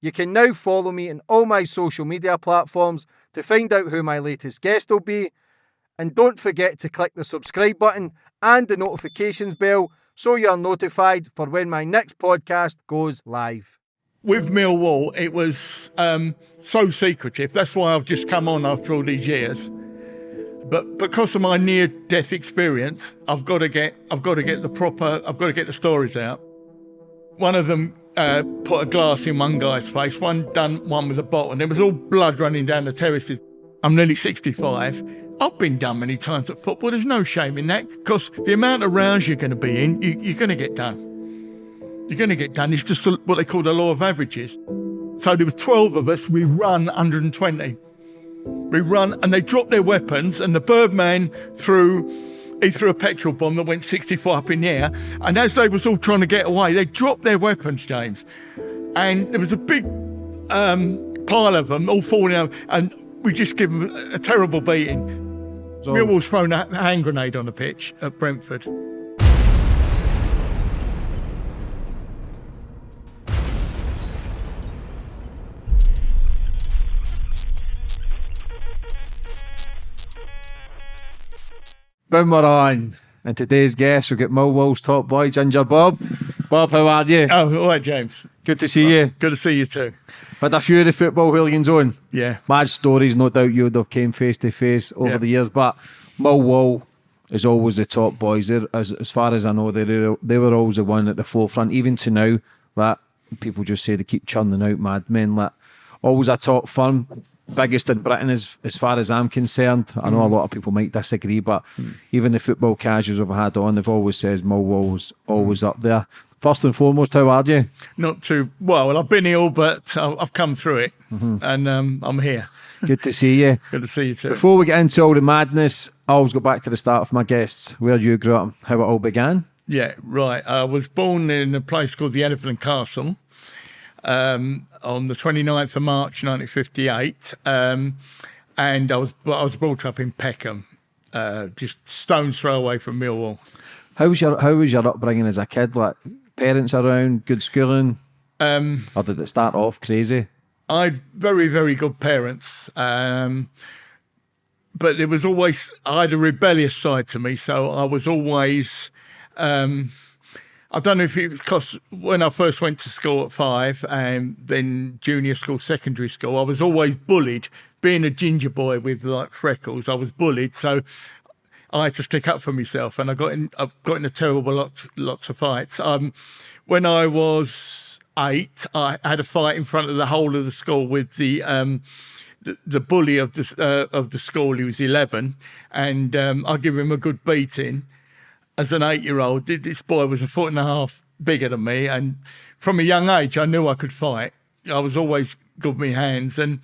You can now follow me on all my social media platforms to find out who my latest guest will be. And don't forget to click the subscribe button and the notifications bell so you're notified for when my next podcast goes live. With Millwall, it was um, so secretive. That's why I've just come on after all these years. But because of my near-death experience, I've got to get I've got to get the proper I've got to get the stories out. One of them uh, put a glass in one guy's face, one done one with a bottle, and there was all blood running down the terraces. I'm nearly 65. I've been done many times at football. There's no shame in that because the amount of rounds you're going to be in, you, you're going to get done. You're going to get done. It's just what they call the law of averages. So there was 12 of us. We run 120. We run, and they dropped their weapons, and the Birdman threw he threw a petrol bomb that went 64 up in the air. And as they was all trying to get away, they dropped their weapons, James. And there was a big um, pile of them all falling out. And we just give them a, terrible beating. So, Millwall's thrown a hand grenade on the pitch at Brentford. Boom, we're on. And today's guest, we've got Millwall's top boy, Ginger Bob. Bob, how are you? Oh, all right, James. Good to see you. Good to see you too. Had a few of the football hooligans on. Yeah. Mad stories, no doubt you would have came face to face over Yeah. the years, but Millwall is always the top boys. They're, as, as far as I know, they were, they were always the one at the forefront, even to now. That people just say they keep churning out madmen. Like always a top firm, biggest in Britain as as far as I'm concerned. I know a lot of people might disagree, but even the football casuals I've had on, they've always said Millwall's always up there. First and foremost, how are you? Not too well. Well, I've been ill, but I've come through it, and um, I'm here. Good to see you. Good to see you too. Before we get into all the madness, I always go back to the start of my guests, where you grew up, how it all began. Yeah, right. I was born in a place called the Elephant and Castle um, on the 29th of March 1958, um, and I was I was brought up in Peckham, uh, just stones throw away from Millwall. How was your How was your upbringing as a kid? Like parents around, good schooling, Um, or did it start off crazy? I had very, very good parents. Um, but there was always, I had a rebellious side to me. So I was always, um, I don't know if it was because when I first went to school at five and then junior school, secondary school, I was always bullied. Being a ginger boy with like freckles, I was bullied. So I had to stick up for myself, and I got in. I got in a terrible lots lots of fights. Um, when I was eight, I had a fight in front of the whole of the school with the um, the, the bully of the uh, of the school. He was eleven, and um, I give him a good beating. As an eight-year-old, this boy was a foot and a half bigger than me, and from a young age, I knew I could fight. I was always good with my hands, and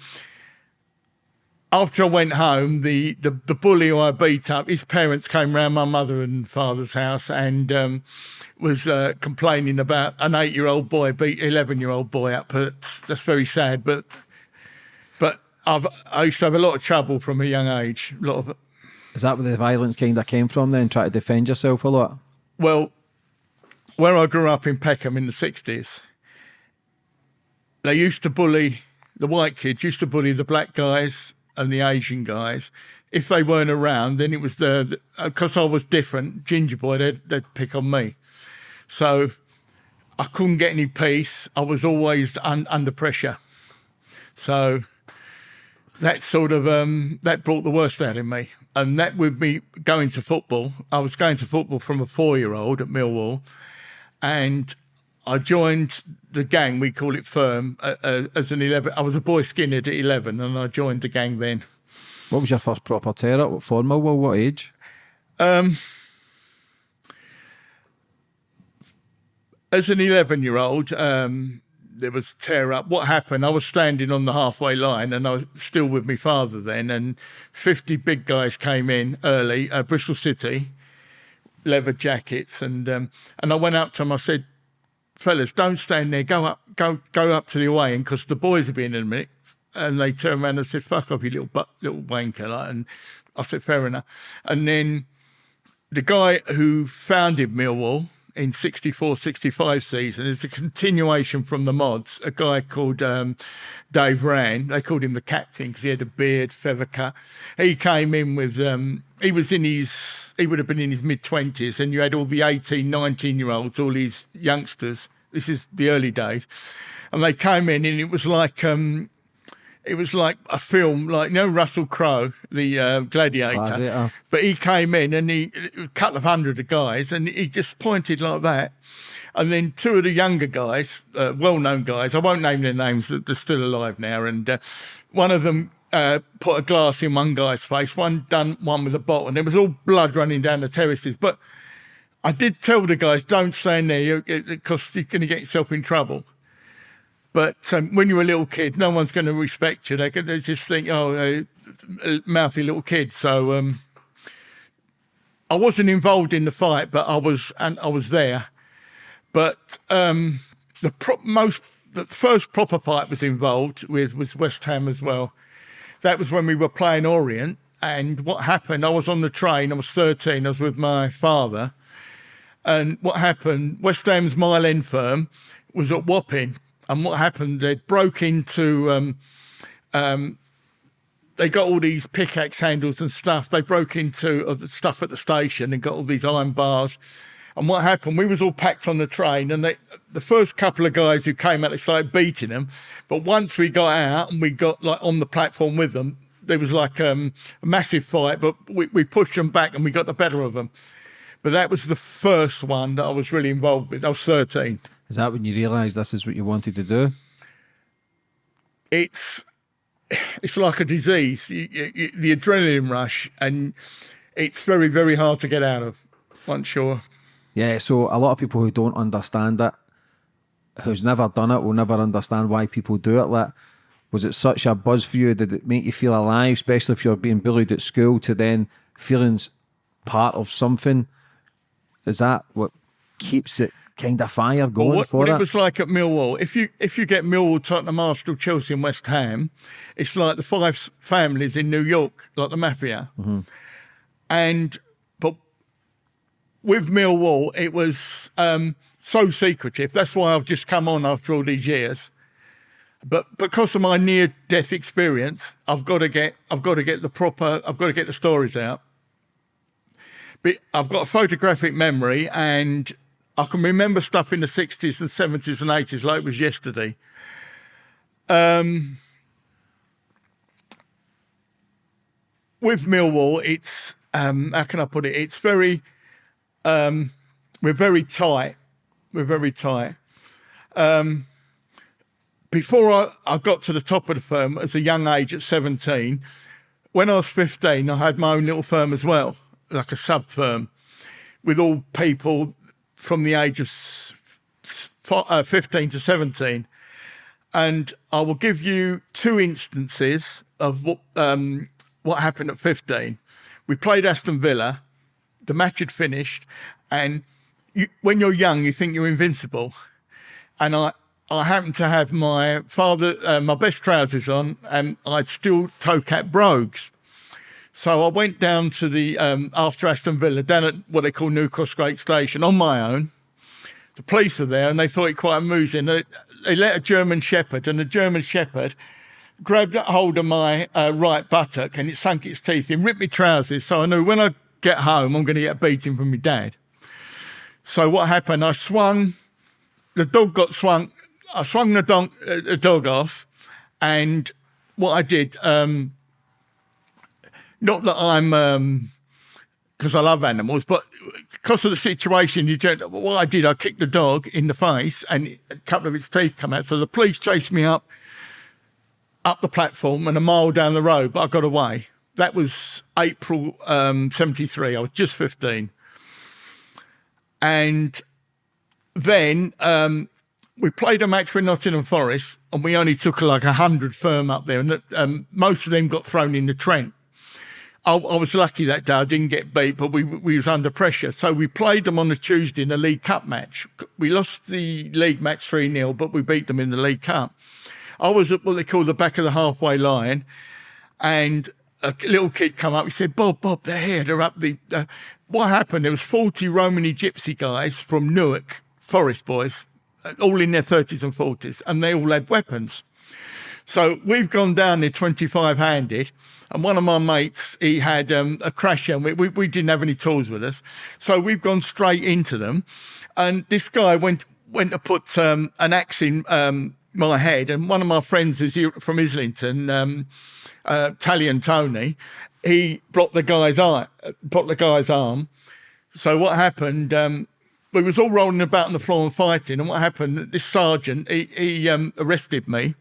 after I went home, the, the, the bully who I beat up, his parents came round my mother and father's house and um, was uh, complaining about an eight year old boy beat eleven year old boy up. But that's very sad. But but I've I used to have a lot of trouble from a young age. A lot of Is that where the violence kind of came from? Then try to defend yourself a lot. well, where I grew up in Peckham in the sixties, they used to bully the white kids used to bully the black guys and the Asian guys. If they weren't around, then it was the because I was different, ginger boy. They'd, they'd pick on me, so I couldn't get any peace. I was always un, under pressure, so that sort of um, that brought the worst out in me. And that would be going to football, I was going to football from a four-year-old at Millwall, and I joined the gang. We call it Firm uh, uh, as an eleven. I was a boy skinhead at eleven, and I joined the gang then. What was your first proper? What for Millwall? What age? Um, as an 11 year old, um, there was tear up. What happened? I was standing on the halfway line and I was still with my father then, and 50 big guys came in early, uh, Bristol City, leather jackets. And, um, and I went up to them, I said, fellas, don't stand there, go up, go, go up to the away end because the boys will be in in a minute. And they turned around and said, fuck off, you little, butt, little wanker. Like, and I said, fair enough. And then the guy who founded Millwall, in 64 65 season. It's a continuation from the mods. A guy called um, Dave Rann, they called him the captain because he had a beard, feather cut. He came in with, um, he was in his, he would have been in his mid 20s, and you had all the 18, 19 year olds, all these youngsters. This is the early days. And they came in, and it was like, um, it was like a film, like you know Russell Crowe, the uh, gladiator. Gladiator. But he came in and he a couple of hundred of guys, and he just pointed like that. And then two of the younger guys, uh, well-known guys, I won't name their names, they're still alive now. And uh, one of them uh, put a glass in one guy's face, one done one with a bottle, and there was all blood running down the terraces. But I did tell the guys, don't stand there because you're going to get yourself in trouble. But um, when you're a little kid, no one's going to respect you. They, they just think, oh, a mouthy little kid. So um, I wasn't involved in the fight, but I was, and I was there. But um, the most, the first proper fight was involved with was West Ham as well. That was when we were playing Orient. And what happened? I was on the train. I was 13. I was with my father. And what happened? West Ham's Mile End firm was at Wapping and what happened? They broke into. Um, um, they got all these pickaxe handles and stuff. They broke into uh, the stuff at the station and got all these iron bars. And what happened? We was all packed on the train, and they, the first couple of guys who came out, they started beating them. But once we got out and we got like on the platform with them, there was like um, a massive fight. But we, we pushed them back and we got the better of them. But that was the first one that I was really involved with. I was thirteen. Is that when you realised this is what you wanted to do? It's it's like a disease. You, you, the adrenaline rush, and it's very very hard to get out of. Once you're yeah. So a lot of people who don't understand it, who's never done it, will never understand why people do it. Like, was it such a buzz for you? Did it make you feel alive, especially if you're being bullied at school, to then feelings part of something? Is that what keeps it kind of fire going well, what, for what it. it was like at Millwall. If you if you get Millwall, Tottenham, Arsenal, Chelsea, and West Ham, it's like the five families in New York, like the mafia. Mm-hmm. And but with Millwall, it was um, so secretive. That's why I've just come on after all these years. But because of my near death experience, I've got to get I've got to get the proper I've got to get the stories out. But I've got a photographic memory and I can remember stuff in the 60s and 70s and 80s like it was yesterday. Um, with Millwall, it's, um, how can I put it? It's very, um, we're very tight. We're very tight. Um, before I, I got to the top of the firm as a young age at 17, when I was 15, I had my own little firm as well, like a sub firm with all people from the age of uh, 15 to 17. And I will give you two instances of what, um, what happened at 15. We played Aston Villa, the match had finished, and you, when you're young, you think you're invincible. And I, I happened to have my father, uh, my best trousers on, and I'd still toe cap brogues. So I went down to the, um, after Aston Villa, down at what they call New Cross Gate Station on my own. The police were there and they thought it quite amusing. They, they let a German Shepherd, and the German Shepherd grabbed hold of my uh, right buttock and it sunk its teeth in, ripped my trousers. So I knew when I get home, I'm going to get a beating from my dad. So what happened? I swung, the dog got swung, I swung the uh, the dog off, and what I did, um, not that I'm because um, I love animals, but because of the situation, you just, what I did, I kicked the dog in the face, and a couple of its teeth come out. So the police chased me up up the platform and a mile down the road, but I got away. That was April um, 73. I was just 15. And then um, we played a match with Nottingham Forest, and we only took like hundred firm up there, and um, most of them got thrown in the Trent. I, I, was lucky that day. I didn't get beat, but we we was under pressure. So we played them on a Tuesday in a League Cup match. We lost the league match 3 0, but we beat them in the League Cup. I was at what they call the back of the halfway line, and a little kid come up. He said, "Bob, Bob, they're here. They're up the uh, what happened? There was 40 Romany gypsy guys from Newark, Forest boys, all in their 30s and 40s, and they all had weapons. So we've gone down there 25 handed, and one of my mates, he had um, a crash and we, we, we, didn't have any tools with us. So we've gone straight into them. And this guy went went to put um, an axe in um, my head, and one of my friends is from Islington, um, uh, Tony, he blocked the guy's eye, blocked the guy's arm. So what happened? Um, we was all rolling about on the floor and fighting. And what happened? This sergeant, he, he um, arrested me,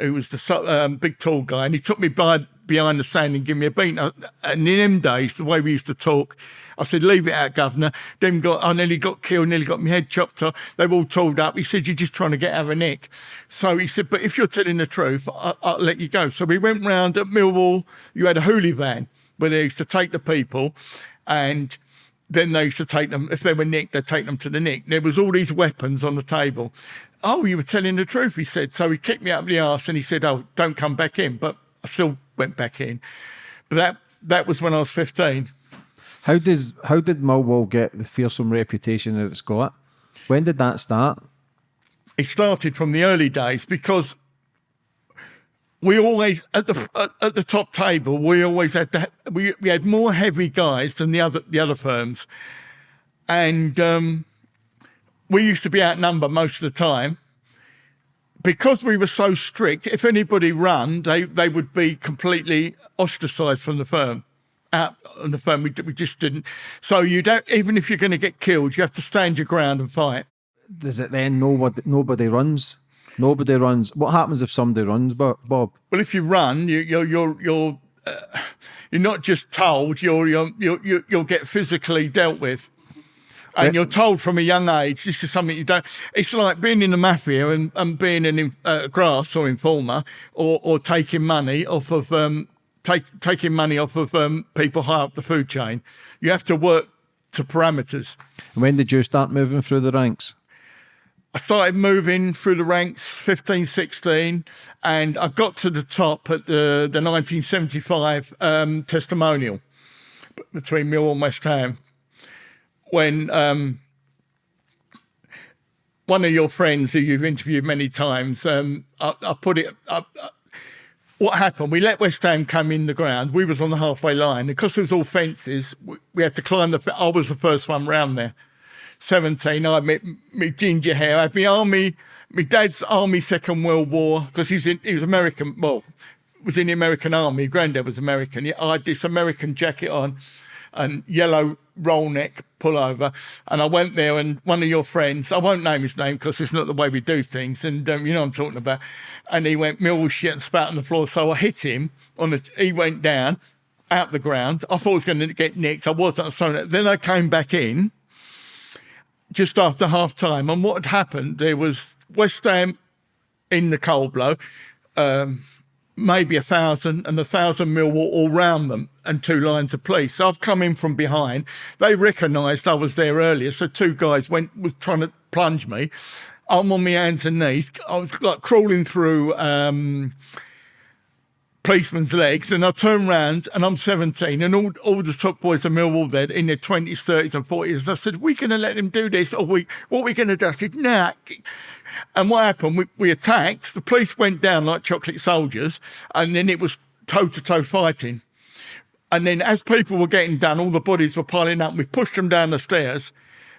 who was the um, big tall guy, and he took me by behind the stand and give me a beat. And in them days, the way we used to talk, I said, leave it out, governor. Then got, I nearly got killed, nearly got my head chopped off. They were all told up. He said, you're just trying to get out of a nick. So he said, but if you're telling the truth, I, will let you go. So we went round at Millwall. You had a hoolie van where they used to take the people and then they used to take them, if they were nicked, they'd take them to the nick. There was all these weapons on the table. Oh, you were telling the truth, he said. So he kicked me up the arse and he said, oh, don't come back in. But I still went back in. But that that was when I was 15. How does how did Millwall get the fearsome reputation that it's got? When did that start? It started from the early days because we always at the at, at the top table we always had to, we we had more heavy guys than the other the other firms, and um, we used to be outnumbered most of the time. Because we were so strict, if anybody ran, they they would be completely ostracised from the firm out on the firm. We, we just didn't. So you don't, even if you're going to get killed, you have to stand your ground and fight. Does it then nobody, nobody runs? Nobody runs. What happens if somebody runs, Bob? Well, if you run, you, you're, you're, you're, uh, you're not just told, you're, you're, you're, you'll get physically dealt with. And you're told from a young age, this is something you don't. It's like being in the mafia and, and being an uh, grass or informer or, or taking money off of um, take, taking money off of um, people high up the food chain. You have to work to parameters. And when did you start moving through the ranks? I started moving through the ranks 15, 16, and I got to the top at the, the 1975 um, testimonial between Millwall and West Ham when um, one of your friends who you've interviewed many times, um, I, I, put it, what happened? We let West Ham come in the ground. We was on the halfway line. Because it was all fences, we, had to climb the. I was the first one round there. 17, I had me, me ginger hair. I had my army, my dad's army Second World War, because he was in, he was American, well, was in the American army. Granddad was American. I had this American jacket on and yellow roll neck pullover. And I went there, and one of your friends, I won't name his name because it's not the way we do things, and um, you know I'm talking about. And he went mill shit and spat on the floor. So I hit him on the. He went down out the ground. I thought I was going to get nicked. I wasn't. So then I came back in just after half time, and what had happened? There was West Ham in the cold blow. Um, maybe a thousand and a thousand mil were all round them and two lines of police. So I've come in from behind. They recognised I was there earlier. So two guys went was trying to plunge me. I'm on my hands and knees. I was like crawling through um, policeman's legs and I turn around and I'm 17 and all, all the top boys of Millwall there in their 20s, 30s and 40s. I said, we're going to let them do this or we, what are we going to do? I said, nah, and what happened? We, we attacked. The police went down like chocolate soldiers, and then it was toe to toe fighting. And then, as people were getting done, all the bodies were piling up. We pushed them down the stairs,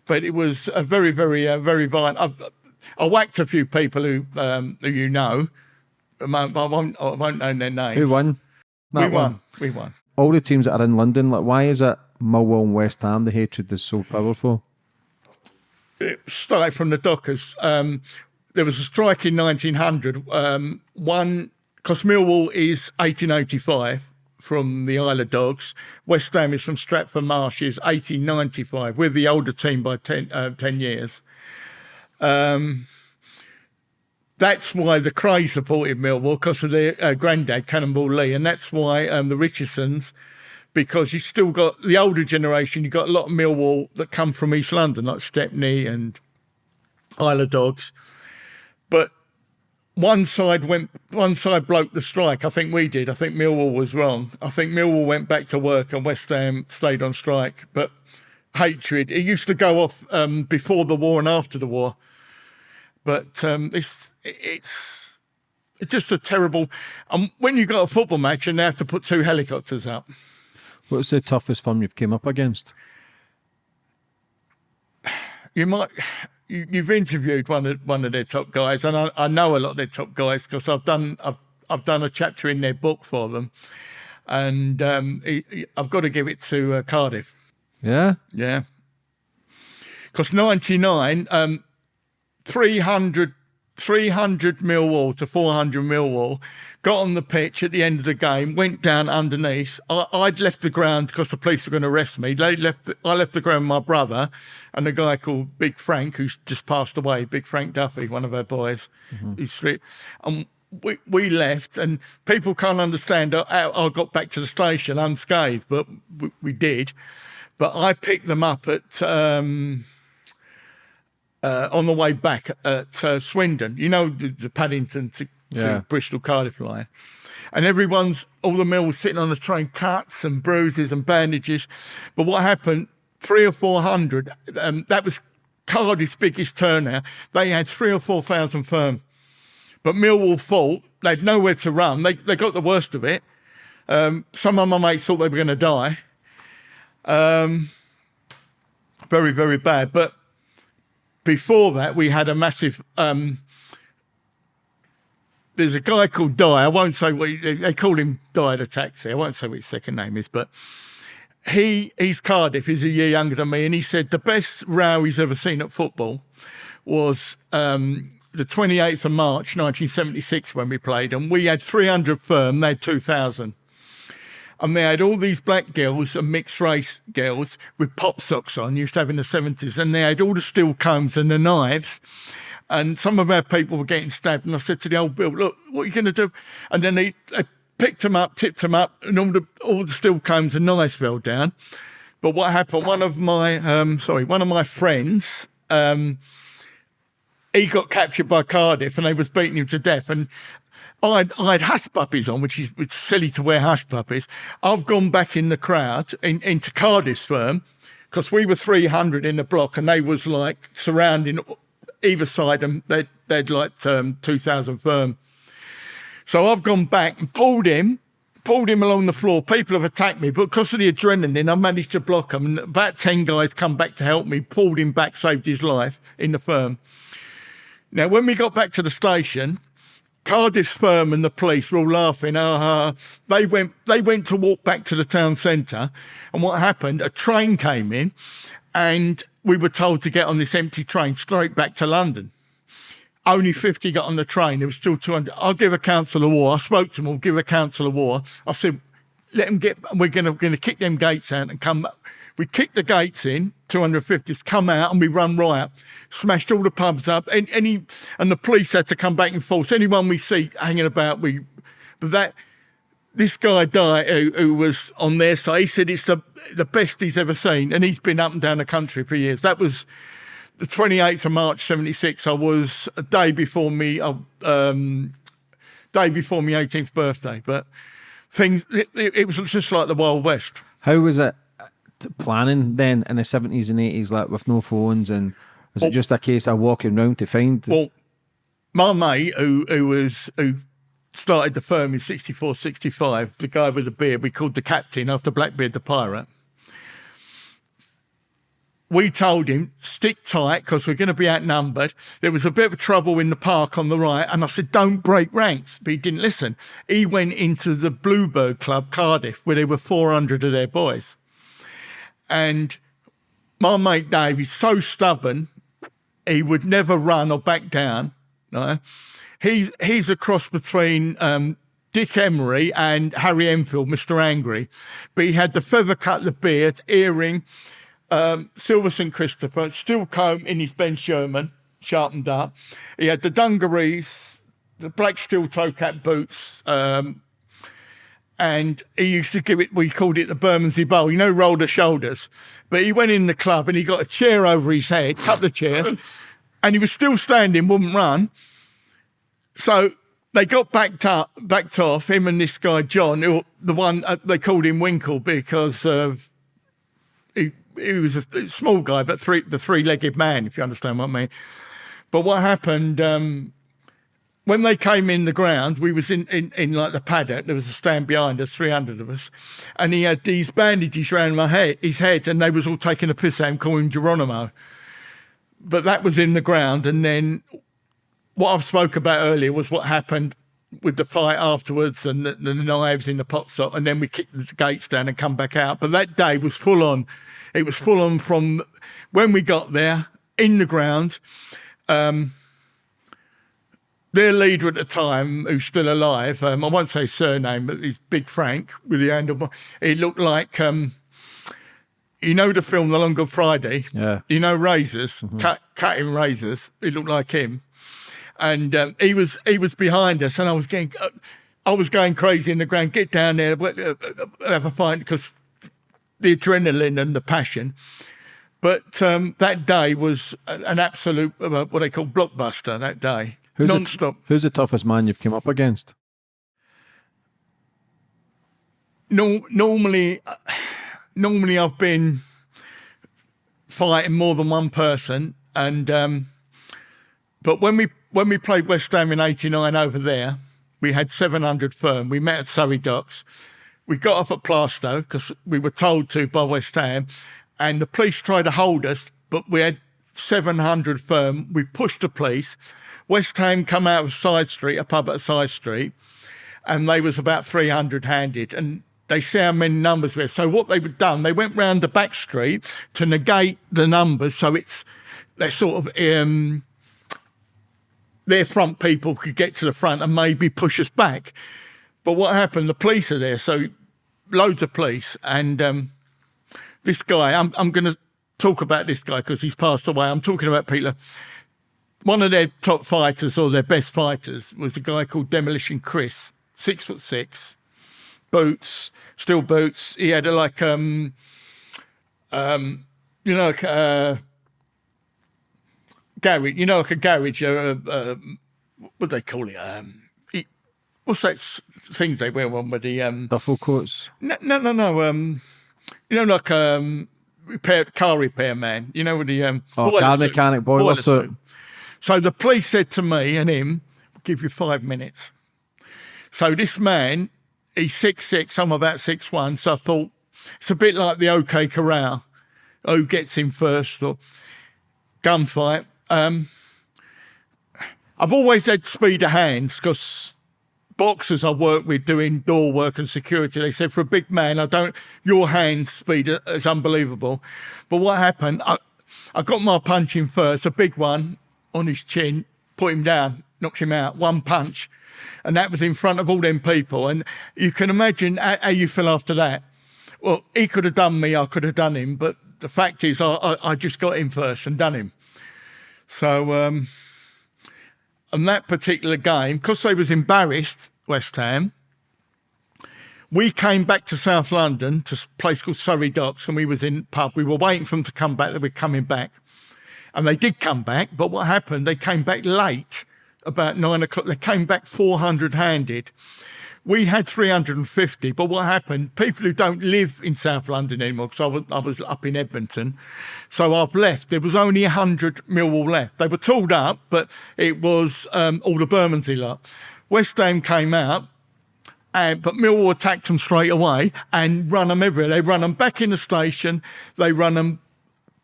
but it was a very, very, uh, very violent. I've, I whacked a few people who um, who you know. I won't, I won't know their names. Who won? That we won. We won. All the teams that are in London, like why is it Millwall and West Ham the hatred is so powerful? It started from the Dockers. Um, there was a strike in 1900. Um, one, because Millwall is 1885 from the Isle of Dogs. West Ham is from Stratford Marshes, 1895. We're the older team by 10, uh, 10 years. Um, that's why the Kray supported Millwall because of their uh, granddad, Cannonball Lee, and that's why um, the Richardsons, because you've still got the older generation. You've got a lot of Millwall that come from East London, like Stepney and Isle of Dogs but one side went, one side broke the strike. I think we did. I think Millwall was wrong. I think Millwall went back to work and West Ham stayed on strike. But hatred. It used to go off um, before the war and after the war, but um, it's it's it's just a terrible. Um, when you got a football match and they have to put two helicopters up. What's the toughest one you've came up against? You might you've interviewed one of one of their top guys, and I, I know a lot of their top guys because I've done I've I've done a chapter in their book for them, and um, he- he- I've got to give it to uh, Cardiff. Yeah. Yeah. Because 99, um, 300, 300 Millwall to 400 Millwall, got on the pitch at the end of the game, went down underneath. I, I'd left the ground because the police were going to arrest me. They left. The, I left the ground with my brother and a guy called Big Frank, who's just passed away, Big Frank Duffy, one of our boys. He's three. And we, we left, and people can't understand how I got back to the station unscathed, but we, we did. But I picked them up at um, uh, on the way back at uh, Swindon. You know the, the Paddington to, to Yeah. Bristol Cardiff line, and everyone's all the mills sitting on the train, cuts and bruises and bandages. But what happened? Three or four hundred. Um, that was Cardiff's biggest turnout. They had three or four thousand firm. But Millwall fought. They'd nowhere to run. They they got the worst of it. Um, some of my mates thought they were going to die. Um, very very bad. But before that, we had a massive. Um, there's a guy called Di. I won't say what he, they- call him Di the taxi. I won't say what his second name is, but he he's Cardiff. He's a year younger than me, and he said the best row he's ever seen at football was um, the 28th of March 1976 when we played, and we had 300 firm. They had 2,000 and they had all these black girls and mixed race girls with pop socks on, used to have in the 70s, and they had all the steel combs and the knives. And some of our people were getting stabbed. And I said to the old Bill, look, what are you going to do? And then they, they picked them up, tipped them up, and all the, all the steel combs and knives fell down. But what happened, one of my, um, sorry, one of my friends, um, he got captured by Cardiff and they was beating him to death. And I'd, I had hush puppies on, which is it's silly to wear hush puppies. I've gone back in the crowd in, into Cardiff's firm because we were 300 in the block and they was like surrounding either side and they'd, they'd like um, 2,000 firm. So I've gone back and pulled him, pulled him along the floor. People have attacked me, but because of the adrenaline, I managed to block them. And about 10 guys come back to help me, pulled him back, saved his life in the firm. Now, when we got back to the station, Cardiff's firm and the police were all laughing. Ah, they went. They went to walk back to the town centre, and what happened? A train came in, and we were told to get on this empty train straight back to London. Only 50 got on the train. There was still 200. I'll give a council of war. I spoke to them. I'll give a council of war. I said, let them get. We're going to going to kick them gates out and come. We kicked the gates in. 250s come out and we run riot. Smashed all the pubs up. And any and the police had to come back in force. Anyone we see hanging about, we. But that this guy Di who, who was on their side. He said it's the the best he's ever seen, and he's been up and down the country for years. That was the 28th of March 76. I was a day before me, uh, um, day before my 18th birthday. But things, it, it, was just like the Wild West. How was it uh, planning then in the seventies and eighties, like with no phones, and was it just a case of walking around to find? Well, my mate who who was who started the firm in 64, 65, the guy with the beard we called the captain after Blackbeard the pirate. We told him stick tight because we're going to be outnumbered. There was a bit of trouble in the park on the right, and I said don't break ranks, but he didn't listen. He went into the Bluebird Club Cardiff where there were 400 of their boys, and my mate Dave is so stubborn he would never run or back down. No, he's he's a cross between um, Dick Emery and Harry Enfield, Mr. Angry, but he had the feather cut, the beard, earring, um, silver St Christopher, steel comb in his Ben Sherman, sharpened up. He had the dungarees, the black steel toe cap boots. Um, and he used to give it, we called it the Bermondsey Bowl, you know, roll the shoulders. But he went in the club and he got a chair over his head, cut the chairs, and he was still standing, wouldn't run. So they got backed up, backed off, him and this guy, John, who, the one, uh, they called him Winkle because he, he was a small guy, but three the three legged man, if you understand what I mean. But what happened? Um, when they came in the ground, we was in, in, in like the paddock. There was a stand behind us, 300 of us. And he had these bandages around my head, his head, and they was all taking a piss at him, calling him Geronimo. But that was in the ground. And then what I've spoke about earlier was what happened with the fight afterwards and the, the knives in the pot shop. And then we kicked the gates down and come back out. But that day was full on. It was full on from when we got there in the ground. Um, their leader at the time, who's still alive, um, I won't say surname, but he's Big Frank with the handle. He looked like, um, you know, the film The Long Good Friday. Yeah. You know, razors, mm-hmm. cut, cutting razors. He looked like him, and um, he was he was behind us, and I was getting, uh, I was going crazy in the ground. Get down there, uh, uh, have a fight because the adrenaline and the passion. But um, that day was an absolute uh, what they call blockbuster. That day Who's non-stop. The, who's the toughest man you've come up against? No, normally, uh, normally I've been fighting more than one person, and um, but when we when we played West Ham in '89 over there, we had 700 firm. We met at Surrey Docks. We got off at Plaistow because we were told to by West Ham, and the police tried to hold us, but we had 700 firm. We pushed the police West Ham come out of Side Street, a pub at Side Street, and they was about 300 handed. And they see how many numbers were. So what they were done, they went round the back street to negate the numbers. So it's they're sort of um, their front people could get to the front and maybe push us back. But what happened? The police are there, so loads of police, and um, this guy. I'm I'm going to talk about this guy because he's passed away. I'm talking about Peter one of their top fighters or their best fighters was a guy called Demolition Chris, six foot six, boots, steel boots. He had a, like um, um, you know, uh, garage. You know, like a garage. Uh, uh, what do they call it? Um, he, what's that things they wear on with the um duffel coats? No, no, no, no. Um, you know, like um, repair car repair man. You know, with the um, oh, car mechanic boiler, boiler suit. suit. So the police said to me and him, we'll give you five minutes. So this man, he's six six, I'm about six one. So I thought it's a bit like the OK Corral. Who gets him first or gunfight. Um, I've always had speed of hands because boxers I work with doing door work and security, they said for a big man, I don't, your hand speed is unbelievable. But what happened? I, I got my punch in first, a big one, on his chin, put him down, knocked him out, one punch. And that was in front of all them people. And you can imagine how, how you feel after that. Well, he could have done me, I could have done him. But the fact is, I, I, I just got him first and done him. So, um, on that particular game, because they was embarrassed, West Ham, we came back to South London to a place called Surrey Docks and we was in pub. We were waiting for them to come back, they were coming back. And they did come back, but what happened? They came back late, about nine o'clock. They came back 400 handed. We had 350, but what happened? People who don't live in South London anymore, because I was, I was up in Edmonton, so I've left. There was only 100 Millwall left. They were tooled up, but it was um, all the Bermondsey lot. West Ham came out, and, but Millwall attacked them straight away and run them everywhere. They run them back in the station. They run them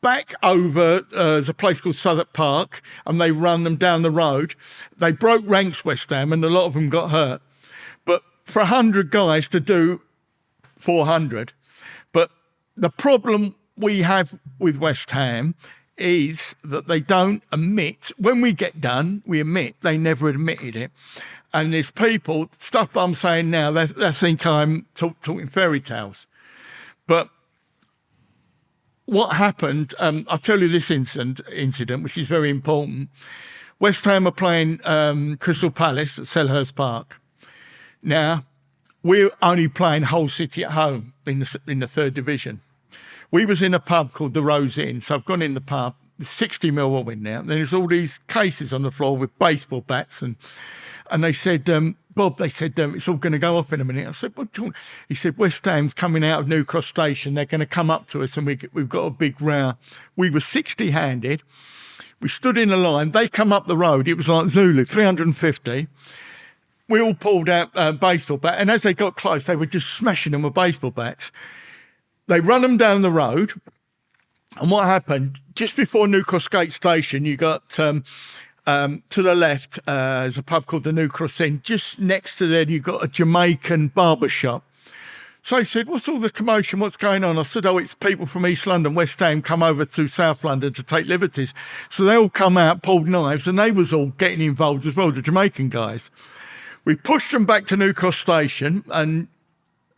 back over, uh, there's a place called Southwark Park, and they run them down the road. They broke ranks, West Ham, and a lot of them got hurt. For 100 guys to do 400, but the problem we have with West Ham is that they don't admit, when we get done, we admit they never admitted it. And there's people, stuff I'm saying now, they, they think I'm talk, talking fairy tales. But what happened, um, I'll tell you this incident, incident, which is very important. West Ham are playing um, Crystal Palace at Selhurst Park. Now, we're only playing Hull City at home in the, in the third division. We was in a pub called the Rose Inn, so I've gone in the pub. There's 60 Millwall now. there. There's all these cases on the floor with baseball bats, and and they said, um, Bob, they said um, it's all going to go off in a minute. I said, what? do you want?" He said, West Ham's coming out of New Cross Station. They're going to come up to us and we, we've got a big row. We were 60 handed. We stood in a line. They come up the road. It was like Zulu, 350. We all pulled out uh, baseball bat. And as they got close, they were just smashing them with baseball bats. They run them down the road. And what happened just before New Cross Gate Station, you got um, um, to the left, uh, there's a pub called the New Cross Inn. Just next to there, you've got a Jamaican barber shop. So he said, What's all the commotion? What's going on? I said, Oh, it's people from East London, West Ham, come over to South London to take liberties. So they all come out, pulled knives, and they was all getting involved as well, the Jamaican guys. We pushed them back to New Cross Station and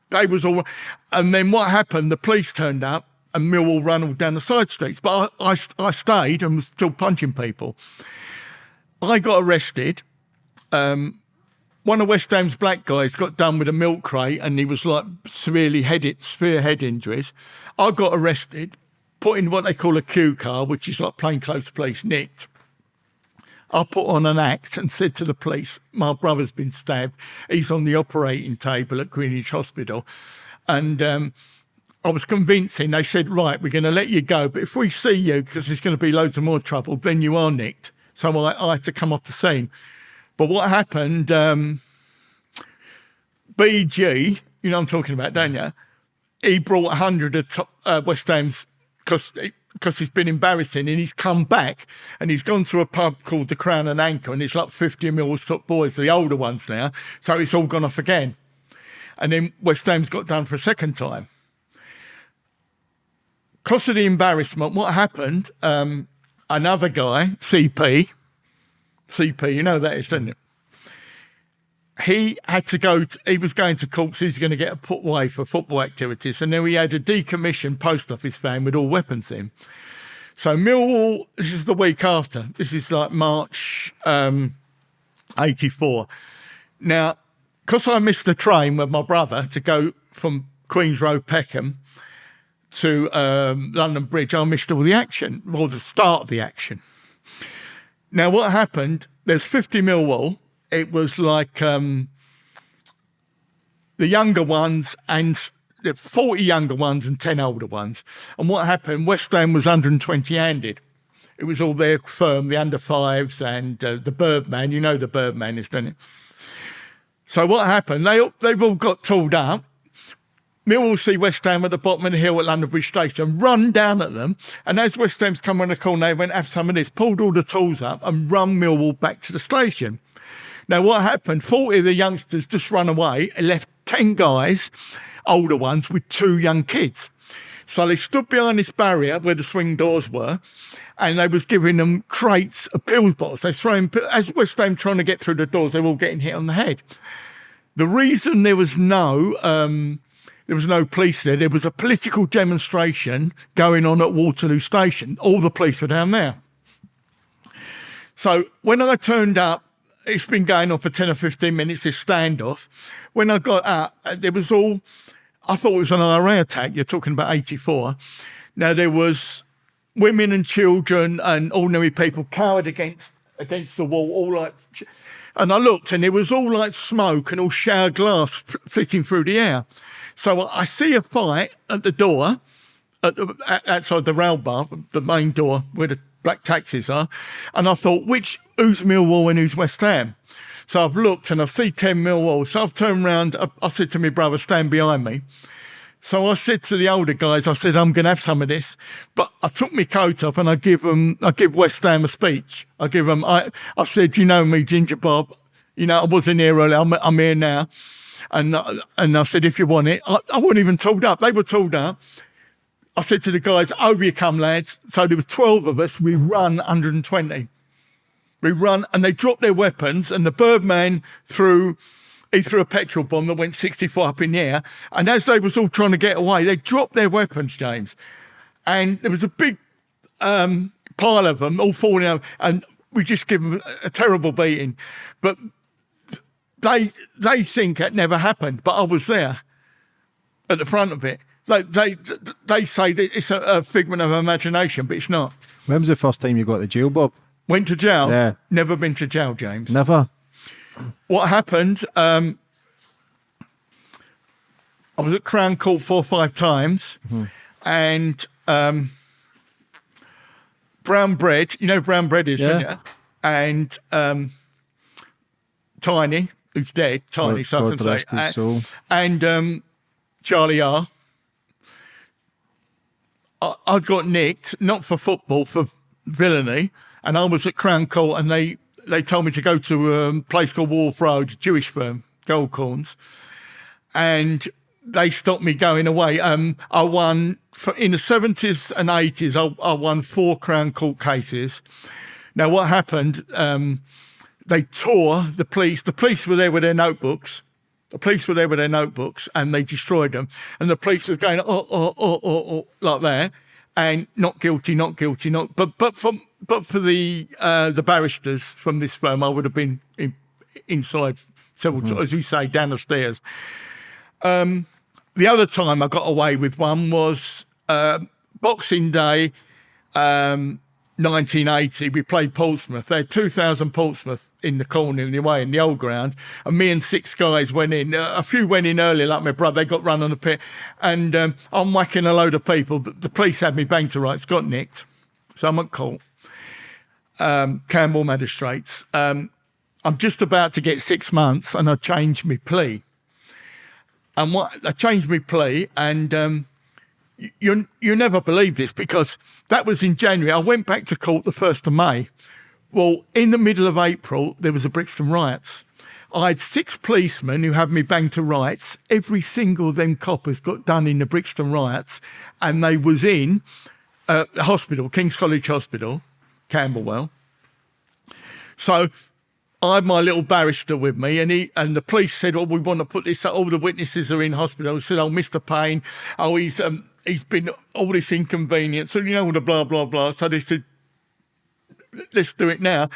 they was all and then what happened, the police turned up and Millwall ran all down the side streets. But I, I, I stayed and was still punching people. I got arrested. Um, one of West Ham's black guys got done with a milk crate and he was like severely headed, severe head injuries. I got arrested, put in what they call a a Q car, which is like plainclothes police, nicked. I put on an act and said to the police, my brother's been stabbed. He's on the operating table at Greenwich Hospital. And um, I was convincing. They said, right, we're going to let you go. But if we see you, because there's going to be loads of more trouble, then you are nicked. So I, I had to come off the scene. But what happened, um, BG, you know I'm talking about, don't you? He brought 100 of top, uh, West Ham's because because he's been embarrassing and he's come back and he's gone to a pub called the Crown and Anchor and it's like 50 mils top boys, the older ones now. So it's all gone off again. And then West Ham's got done for a second time. Because of the embarrassment, what happened, um, another guy, CP, CP, you know that is, don't you? He had to go, to, he was going to court, he's going to get a put away for football activities. And then we had a decommissioned post office van with all weapons in. So Millwall, this is the week after. This is like March um, 84. Now, because I missed the train with my brother to go from Queen's Road, Peckham to um, London Bridge, I missed all the action, or the start of the action. Now, what happened? There's 50 Millwall. It was like um, the younger ones and 40 younger ones and 10 older ones. And what happened? West Ham was 120 handed. It was all their firm, the under fives and uh, the Birdman. You know the Birdman is, don't you? So what happened? They they've all got tooled up. Millwall see West Ham at the bottom of the hill at London Bridge Station, run down at them, and as West Ham's come around the corner, they went, have some of this, pulled all the tools up and run Millwall back to the station. Now, what happened? 40 of the youngsters just run away and left 10 guys, older ones, with two young kids. So they stood behind this barrier where the swing doors were, and they was giving them crates of pills bottles. They throwing, as West Ham trying to get through the doors, they were all getting hit on the head. The reason there was no um, there was no police there. There was a political demonstration going on at Waterloo Station. All the police were down there. So when I turned up, it's been going on for 10 or 15 minutes, this standoff. When I got up, uh, there was all, I thought it was an IRA attack. You're talking about 84. Now, there was women and children and ordinary people cowered against against the wall, all like, and I looked and it was all like smoke and all shower glass flitting through the air. So I see a fight at the door, at the, outside the rail bar, the main door where the black taxis are, and I thought, which who's Millwall and who's West Ham? So I've looked and I see 10 Millwall. So I've turned around, I, I said to my brother, stand behind me. So I said to the older guys, I said, I'm going to have some of this. But I took my coat off and I give them, I give West Ham a speech. I give them, I, I said, you know me, Ginger Bob. You know, I wasn't here earlier. I'm, I'm here now. And, uh, and I said, if you want it, I, I wasn't even told up. They were told up. I said to the guys, over you come, lads. So there was 12 of us. We run 120. We run and they dropped their weapons and the Birdman threw, he threw a petrol bomb that went 64 up in the air. And as they was all trying to get away, they dropped their weapons, James. And there was a big um, pile of them all falling out. And we just give them a, a terrible beating. But they they think it never happened, but I was there at the front of it. Like they they say that it's a, a figment of imagination, but it's not. When was the first time you got to jail, Bob? Went to jail. Yeah. Never been to jail, James. Never. what happened? Um, I was at Crown Court four or five times, and um, brown bread. You know brown bread is, Yeah. you? And um, Tiny, who's dead, Tiny, God- so I can say, and- soul. and um, Charlie R. I, I'd got nicked, not for football, for villainy, and I was at Crown Court, and they they told me to go to um, a place called Wharf Road, Jewish firm, Goldcorns, and they stopped me going away. Um, I won for, in the seventies and eighties. I, I won four Crown Court cases. Now, what happened? Um, they tore the police. The police were there with their notebooks. The police were there with their notebooks and they destroyed them. And the police was going, oh, oh, oh, oh, oh like that, and not guilty, not guilty, not. But but for but for the uh, the barristers from this firm, I would have been in, inside several times, as we say, down the stairs. Um, the other time I got away with one was uh, Boxing Day. Um, 1980, we played Portsmouth. They had 2,000 Portsmouth in the corner in the away in the old ground, and me and six guys went in. Uh, a few went in early, like my brother. They got run on the pit, and um, I'm whacking a load of people. But the police had me banged to rights, got nicked, so I'm at court. Um, Camberwell Magistrates. Um, I'm just about to get six months, and I changed my plea. And what I changed my plea, and um, you you never believe this because that was in January. I went back to court the first of May. Well, in the middle of April, there was a Brixton riots. I had six policemen who had me banged to rights. Every single of them coppers got done in the Brixton riots, and they was in uh, hospital, King's College Hospital, Camberwell. So I had my little barrister with me, and he and the police said, "Oh, we want to put this. All the witnesses are in hospital." I said, "Oh, Mr. Payne, oh, he's um, he's been all this inconvenience, so you know all the blah blah blah." So they said, "Let's do it now."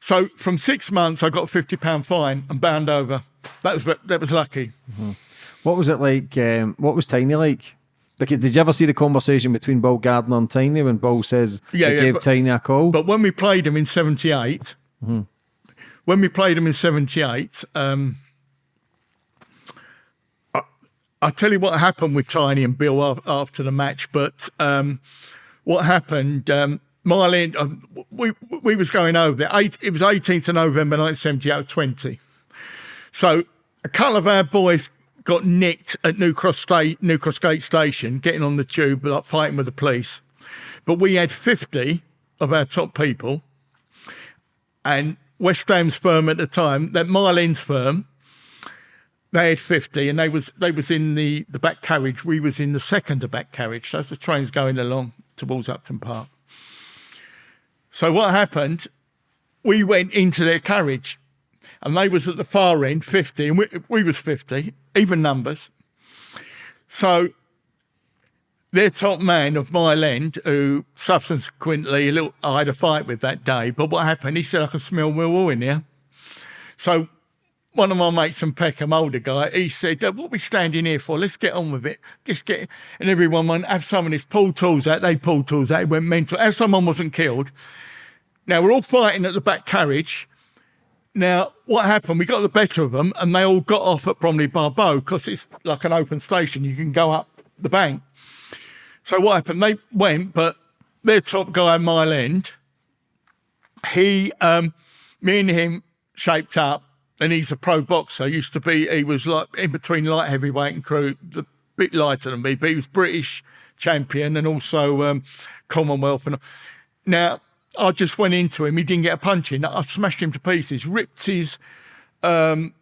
So from six months, I got a fifty pound fine and bound over. That was that was lucky. What was it like? Um, what was Tiny like? Like, did you ever see the conversation between Bill Gardner and Tiny when Bill says Yeah, he yeah, gave but- Tiny a call? But when we played him in '78, when we played him in '78, um, I, I'll tell you what happened with Tiny and Bill after the match. But um, what happened? Um, Marlene, um, we we was going over there. Eight, it was 18th of November 1978, 20. So a couple of our boys got nicked at New Cross State, New Cross Gate Station, getting on the tube, like fighting with the police. But we had 50 of our top people, and West Ham's firm at the time, that Marlene's firm, they had 50, and they was they was in the the back carriage. We was in the second back carriage. So as the train's going along towards Upton Park. So what happened? We went into their carriage and they was at the far end, 50, and we, we was 50, even numbers. So their top man of Mile End, who subsequently little, I had a fight with that day, but what happened? He said, I can smell Millwall in here. So one of my mates from Peckham, older guy, he said, "Uh, what are we standing here for? Let's get on with it. Just get And everyone went, have some of this, pull tools out. They pulled tools out. It went mental. As someone wasn't killed. Now we're all fighting at the back carriage. Now, what happened? We got the better of them, and they all got off at Bromley-by-Bow because it's like an open station. You can go up the bank. So what happened? They went, but their top guy, Mile End, he, um, me and him shaped up, and he's a pro boxer. Used to be, he was like in between light heavyweight and crew, a bit lighter than me, but he was British champion and also um, Commonwealth. And now I just went into him. He didn't get a punch in. I smashed him to pieces, ripped his um,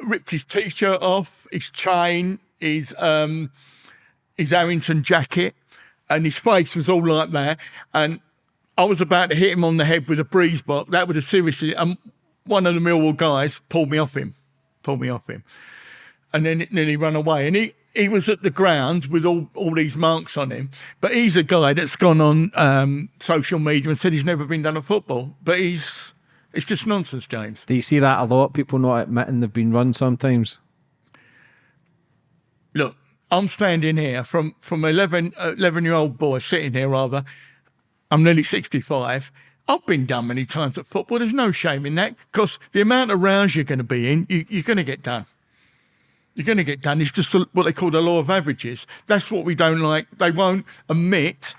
ripped his t-shirt off, his chain, his um, his Harrington jacket, and his face was all like that. And I was about to hit him on the head with a breeze block. That would have seriously. And one of the Millwall guys pulled me off him, pulled me off him, and then it nearly run away. And he he was at the ground with all all these marks on him. But he's a guy that's gone on um, social media and said he's never been done at football. But he's it's just nonsense, James. Do you see that a lot? People not admitting they've been run sometimes. look, I'm standing here from from 11, 11 year old boy sitting here rather. I'm nearly 65. I've been done many times at football. There's no shame in that because the amount of rounds you're going to be in, you, you're going to get done. You're going to get done. It's just what they call the law of averages. That's what we don't like. They won't admit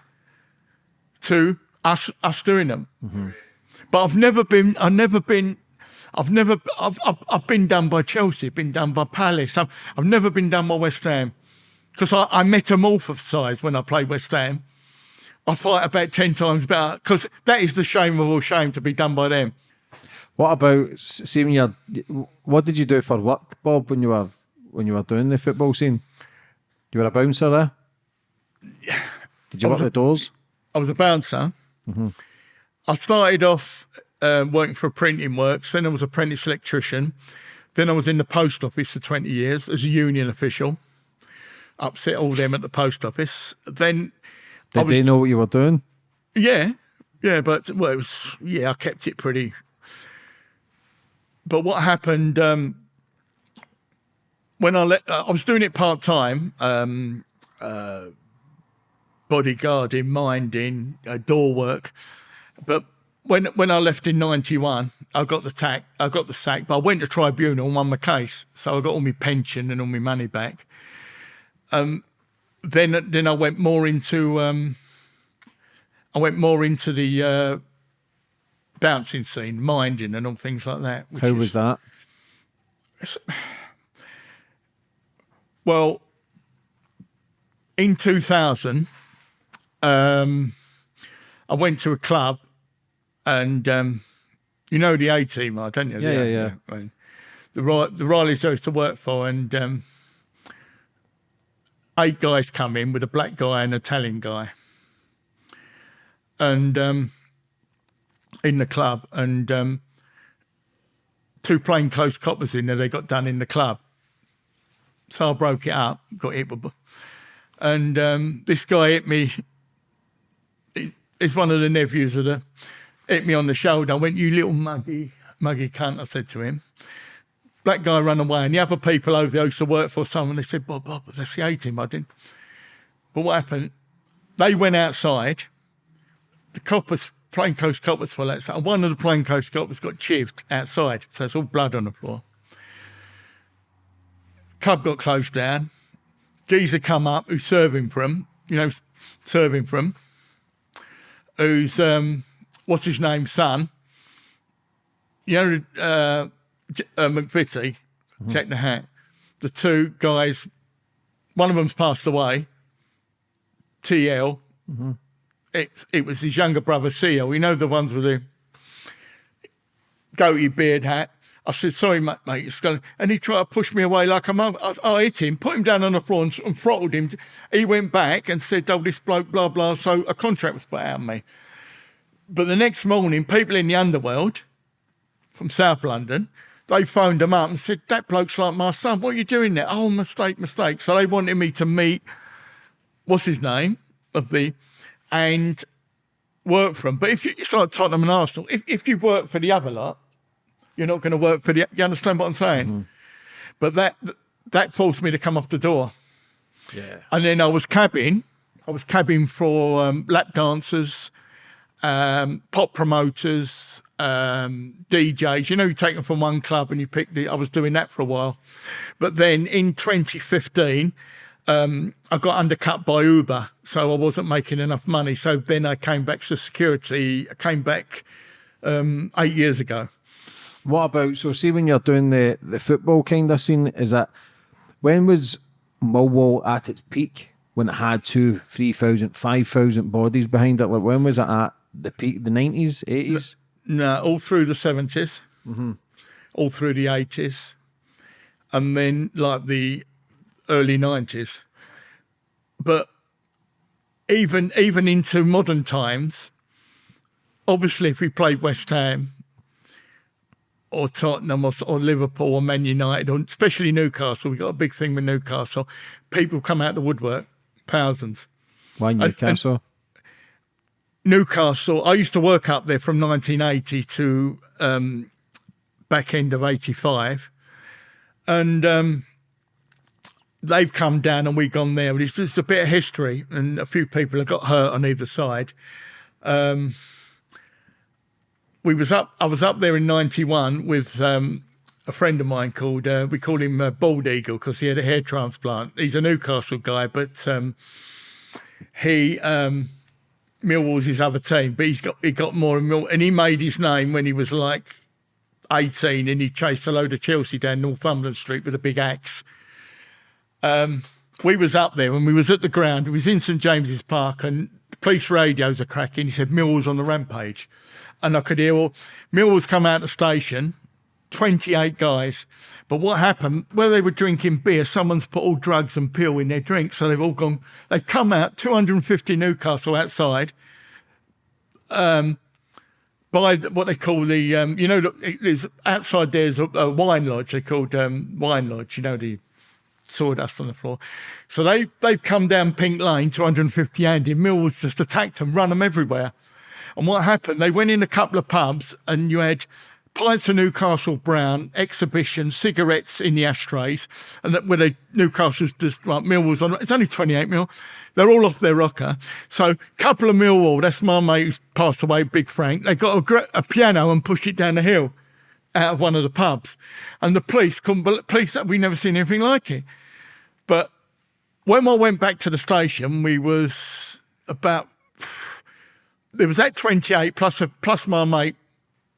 to us us doing them. Mm-hmm. But I've never been. I've never been. I've never. I've, I've, I've been done by Chelsea. Been done by Palace. I've, I've never been done by West Ham because I, I metamorphosise when I played West Ham. I fight about ten times better because that is the shame of all shame to be done by them. What about seeing you're? What did you do for work, Bob, when you were when you were doing the football scene? You were a bouncer there. Yeah. Did you work a- the doors? I was a bouncer. I started off um, working for a printing works. Then I was apprentice electrician. Then I was in the post office for 20 years as a union official. Upset all them at the post office. Then, Did was, they know what you were doing? yeah, yeah, but well, it was yeah, I kept it pretty. But what happened um, when I let? Uh, I was doing it part time. Um, uh, bodyguarding, minding, uh, door work. But when when I left in '91, I got the tack, I got the sack. But I went to tribunal and won my case, so I got all my pension and all my money back. Um, then then I went more into um, I went more into the uh, bouncing scene, minding and all things like that. How is- was that? Well, in 2000, um, I went to a club and um, you know the A team, I don't you? Yeah, The- yeah, and The, the Rileys I used to work for, and um, eight guys come in with a black guy and an Italian guy. And um, in the club, and um, two plainclothes coppers in there, they got done in the club. So I broke it up, got hit with, and um, this guy hit me. He's one of the nephews of the, hit me on the shoulder. I went, "You little muggy, muggy cunt!" I said to him. Black guy ran away, and the other people over there used to work for someone. They said, "Bob, Bob, that's the A team." I didn't. But what happened? They went outside. The coppers, plainclothes coppers, were outside. And one of the plainclothes coppers got chived outside, so it's all blood on the floor club got closed down. Geezer come up who's serving for him, you know, serving for him. Who's um, what's his name, son? You know, uh, uh, McVitie, Jack the Hat. The two guys, one of them's passed away. TL. It's it was his younger brother, CL. We know the ones with the goatee beard hat. I said, sorry, mate, mate, it's going And he tried to push me away like a mum. I, I hit him, put him down on the floor and, and throttled him. He went back and said, oh, this bloke, blah, blah. So a contract was put out on me. But the next morning, people in the underworld from South London, they phoned him up and said, that bloke's like my son. What are you doing there? Oh, mistake, mistake. So they wanted me to meet, what's his name, of the, and work for him. But if you, it's like Tottenham and Arsenal, if, if you work for the other lot, you're not going to work for the. You understand what I'm saying? But that that forced me to come off the door, Yeah. and then I was cabbing. I was cabbing for um, lap dancers, um, pop promoters, um, DJs. You know, you take them from one club and you pick the. I was doing that for a while, but then in 2015. Um, I got undercut by Uber, so I wasn't making enough money. So then I came back to security. I came back um, eight years ago. What about so? See, when you're doing the the football kind of scene, is that when was Millwall at its peak? When it had two, three thousand, five thousand bodies behind it. Like when was it at the peak? The nineties, eighties. No, all through the 70s, mm-hmm. all through the 80s, and then like the early 90s. But even even into modern times, obviously, if we played West Ham or Tottenham or, or Liverpool or Man United, or especially Newcastle, we got a big thing with Newcastle. People come out the woodwork, thousands. Why Newcastle? Newcastle. I used to work up there from 1980 to um, back end of 85, and um, they've come down and we've gone there. It's just a bit of history, and a few people have got hurt on either side. Um, we was up. I was up there in '91 with um, a friend of mine called. Uh, we call him uh, Bald Eagle because he had a hair transplant. He's a Newcastle guy, but um, he um, Millwall's his other team. But he's got he got more and and he made his name when he was like 18, and he chased a load of Chelsea down Northumberland Street with a big axe. Um, we was up there when we was at the ground. It was in St James's Park, and police radios are cracking. He said Millwall's on the rampage, and I could hear well, Millwall's come out of the station, twenty eight guys. But what happened? Where they were drinking beer, someone's put all drugs and pill in their drink, so they've all gone. They've come out, two hundred and fifty Newcastle outside. Um, by what they call the, um, you know, there's outside there's a, a wine lodge. They called um, wine lodge. You know the sawdust on the floor. So they, they've come down Pink Lane, 250 Andy. Mills just attacked them, run them everywhere. And what happened? They went in a couple of pubs and you had pints of Newcastle Brown, exhibition, cigarettes in the ashtrays, and that where they Newcastle's just like Millwall's on. It's only 28 mil. They're all off their rocker. So couple of Millwall. That's my mate who's passed away, Big Frank. They got a, a piano and pushed it down the hill out of one of the pubs, and the police couldn't. Police we never seen anything like it. But when I went back to the station, we was about there was that 28 plus a, plus my mate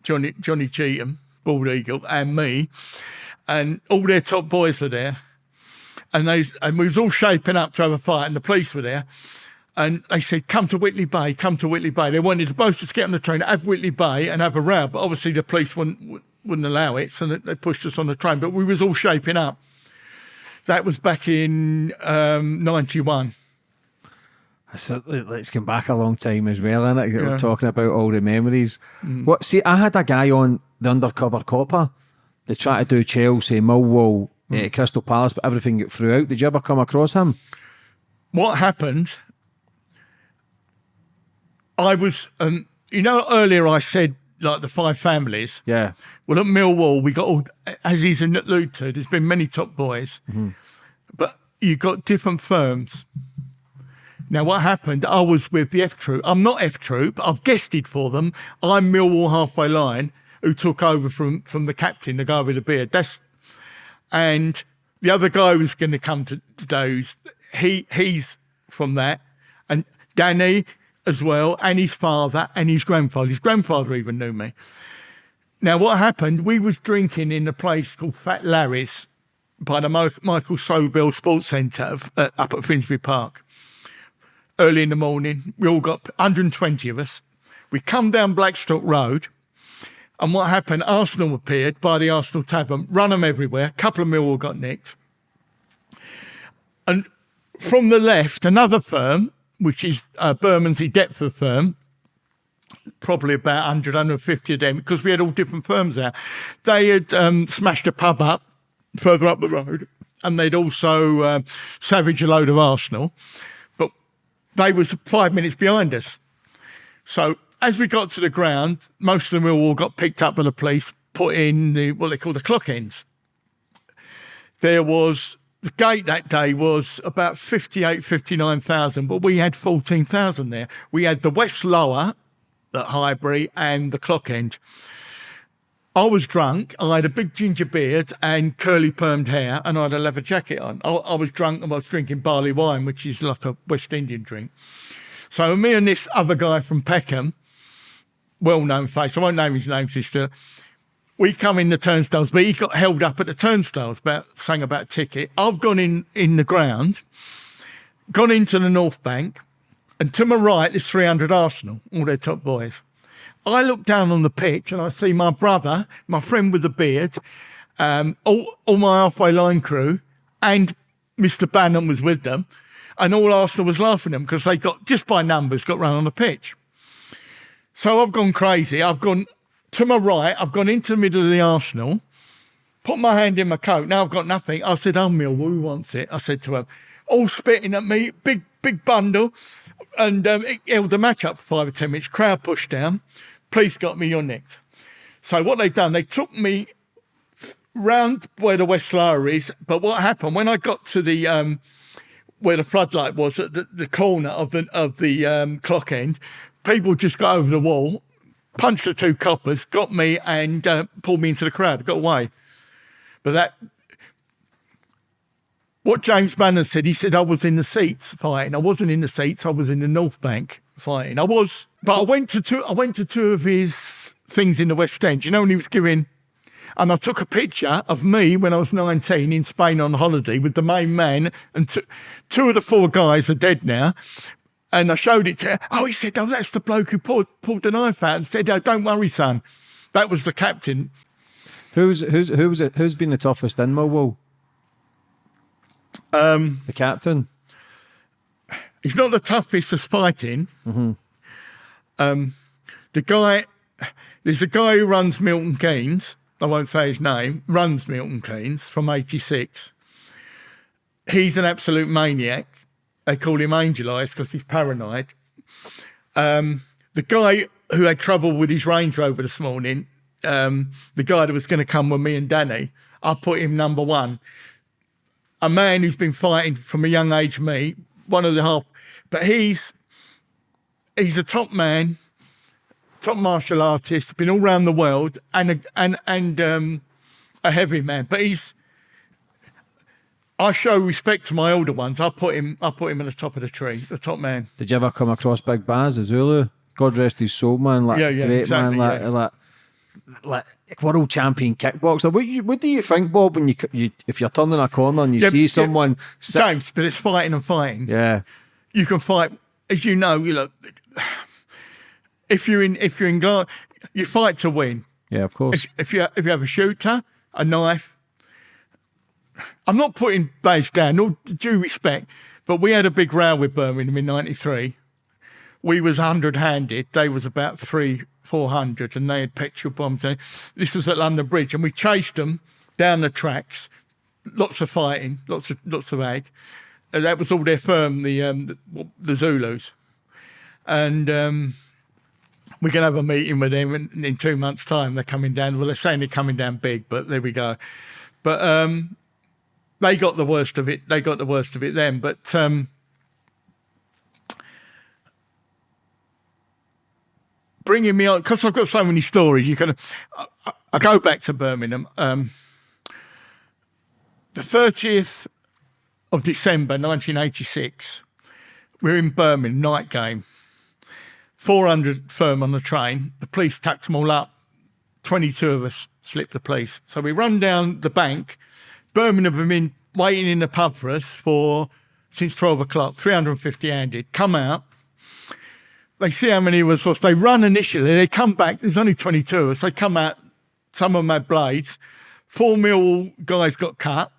Johnny Johnny Cheetham, Bald Eagle, and me, and all their top boys were there, and they and we was all shaping up to have a fight, and the police were there. And they said, come to Whitley Bay, come to Whitley Bay. They wanted both to get on the train at Whitley Bay and have a row, but obviously the police wouldn't, wouldn't allow it, so they pushed us on the train. But we was all shaping up. That was back in um, 91. So let's come back a long time as well, and yeah. We're talking about all the memories. Mm. What? See, I had a guy on the undercover copper. They tried to do Chelsea, Millwall, mm. uh, Crystal Palace, but everything got through out. Did you ever come across him? What happened? I was, um, you know, earlier I said like the five families. Yeah. Well, at Millwall, we got all, as he's alluded to, there's been many top boys, mm-hmm. but you've got different firms. Now, what happened? I was with the F Troop. I'm not F Troop. I've guested for them. I'm Millwall halfway line, who took over from from the captain, the guy with the beard. That's and the other guy who's going to come to those. He he's from that, and Danny as well, and his father and his grandfather. His grandfather even knew me. Now, what happened? We was drinking in a place called Fat Larry's by the Michael Sobell Sports Centre up at Finsbury Park. Early in the morning, we all got 120 of us. We come down Blackstock Road, and what happened? Arsenal appeared by the Arsenal Tavern, run them everywhere. A couple of Millwall got nicked. And from the left, another firm, which is a Bermondsey Deptford firm, probably about 100, 150 of them because we had all different firms there. They had um, smashed a pub up further up the road and they'd also uh, savaged a load of Arsenal. They was five minutes behind us. So as we got to the ground, most of them all got picked up by the police, put in the what they call the clock ends. There was the gate that day was about 58, 59,000, but we had 14,000 there. We had the West Lower at Highbury and the clock end. I was drunk. I had a big ginger beard and curly permed hair, and I had a leather jacket on. I, I, was drunk and I was drinking barley wine, which is like a West Indian drink. So me and this other guy from Peckham, well-known face, I won't name his name, sister. We come in the turnstiles, but he got held up at the turnstiles, about saying about ticket. I've gone in in the ground, gone into the North Bank, and to my right is 300 Arsenal, all their top boys. I look down on the pitch and I see my brother, my friend with the beard, um, all, all my halfway line crew, and Mr. Bannon was with them. And all Arsenal was laughing at them because they got, just by numbers, got run on the pitch. So I've gone crazy. I've gone to my right, I've gone into the middle of the Arsenal, put my hand in my coat. Now I've got nothing. I said, Oh, Mill, who wants it? I said to him, all spitting at me, big, big bundle and um, it held the match up for five or ten minutes. Crowd pushed down. Police got me on next. So what they've done, they took me round where the West Lower is. But what happened when I got to the um, where the floodlight was at the, the corner of the of the um, clock end, people just got over the wall. punched the two coppers, got me, and uh, pulled me into the crowd. Got away. But that, what James Bannon said, he said I was in the seats fighting. I wasn't in the seats. I was in the North Bank fighting. I was, but I went to two. I went to two of his things in the West End. You know when he was giving. And I took a picture of me when I was 19 in Spain on holiday with the main man, and two, two of the four guys are dead now. And I showed it to him. Oh, he said, Oh, that's the bloke who pulled, pulled the knife out and said, Oh, don't worry, son. That was the captain. Who's who's who's who's been the toughest then, Millwall? Um, The captain. He's not the toughest as fighting. Um, the guy, there's a guy who runs Milton Keynes. I won't say his name. Runs Milton Keynes from '86. He's an absolute maniac. They call him Angel Eyes because he's paranoid. Um, the guy who had trouble with his Range Rover this morning, um, the guy that was going to come with me and Danny, I put him number one. A man who's been fighting from a young age, me, one of the half, but he's he's a top man, top martial artist, been all around the world, and a, and and um, a heavy man. But he's I show respect to my older ones. I put him I put him at the top of the tree, the top man. Did you ever come across Big Baz, the Zulu? God rest his soul, man. Like Yeah, yeah, great exactly, man, like, yeah. like like world champion kickboxer. What you, what do you think, Bob, when you, you if you're turning a corner and you Yeah, see yeah. someone? sit- James, but it's fighting and fighting. yeah, You can fight, as you know. You look, if you're in if you're in guard, you fight to win. yeah, of course. if, if you if you have a shooter, a knife. I'm not putting Baz down, no due respect, but we had a big row with Birmingham in '93. We was hundred handed, they was about three, four hundred, and they had petrol bombs. And This was at London Bridge, and we chased them down the tracks. Lots of fighting, lots of lots of ag. And that was all their firm, the um, the, Zulus, and. Um, we're going to have a meeting with them in, in two months' time. They're coming down. Well, they're saying they're coming down big, but there we go. But um, they got the worst of it. They got the worst of it then. But um, bringing me on because I've got so many stories. You can. I, I- I go back to Birmingham. Um, the thirtieth of December, nineteen eighty-six. We're in Birmingham night game. 400 firm on the train. The police tacked them all up. 22 of us slipped the police. So we run down the bank. Birmingham have been waiting in the pub for us for since 12 o'clock, 350 handed. Come out. They see how many of us was. They run initially. They come back. There's only 22 of us. They come out. Some of them blades. Four mil guys got cut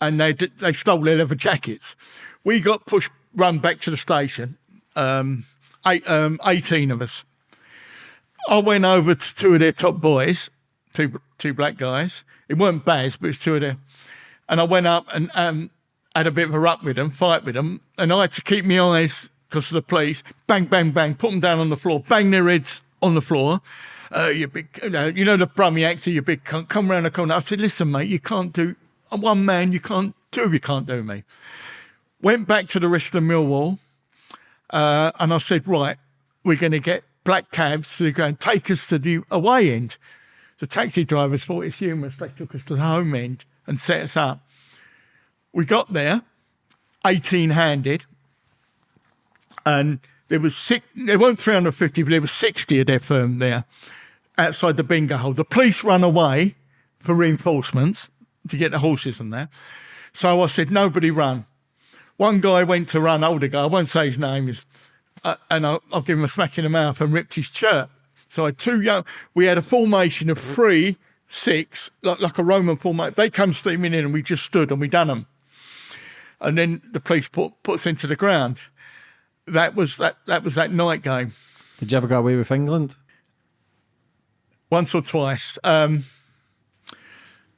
and they they stole their leather jackets. We got pushed, run back to the station. Um, eight, um, 18 of us. I went over to two of their top boys, two two black guys. It weren't Baz, but it's two of them. And I went up and um, had a bit of a ruck with them, fight with them. And I had to keep my eyes because of the police. Bang, bang, bang, put them down on the floor, bang their heads on the floor. Uh, you big, you know, you know the Brummy actor, you big cunt, come round the corner. I said, listen, mate, you can't do, I'm one man, you can't, do, you can't do me. Went back to the rest of Millwall, uh, and I said, right, we're going to get black cabs to go and take us to the away end. The taxi drivers thought it's humorous. They took us to the home end and set us up. We got there, 18 handed, and there was six, there weren't 350, but there was 60 of their firm there outside the bingo hole. The police run away for reinforcements to get the horses and that. So I said, nobody run. One guy went to run, older guy, I won't say his name, is, uh, and I'll, I'll give him a smack in the mouth and ripped his shirt. So I had two young, we had a formation of three, six, like, like a Roman formation. They come steaming in and we just stood and we done them. And then the police put, put us into the ground. That was that, that was that night game. Did you ever get away with England? once or twice. Um,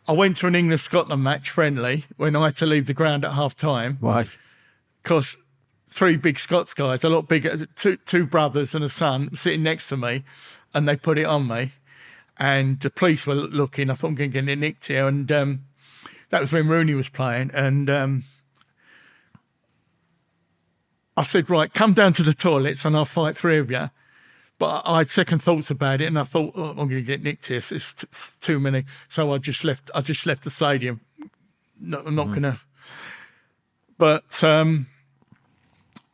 I went to an England Scotland match friendly when I had to leave the ground at half time Why? because three big Scots guys, a lot bigger, two, two brothers and a son sitting next to me and they put it on me. And the police were looking, I thought I'm going to get nicked here. And um, that was when Rooney was playing. And um, I said, right, come down to the toilets and I'll fight three of you. But I had second thoughts about it, and I thought, oh, I'm going to get nicked here. It's, it's, too many. So I just left. I just left the stadium. No, I'm not going to. But um,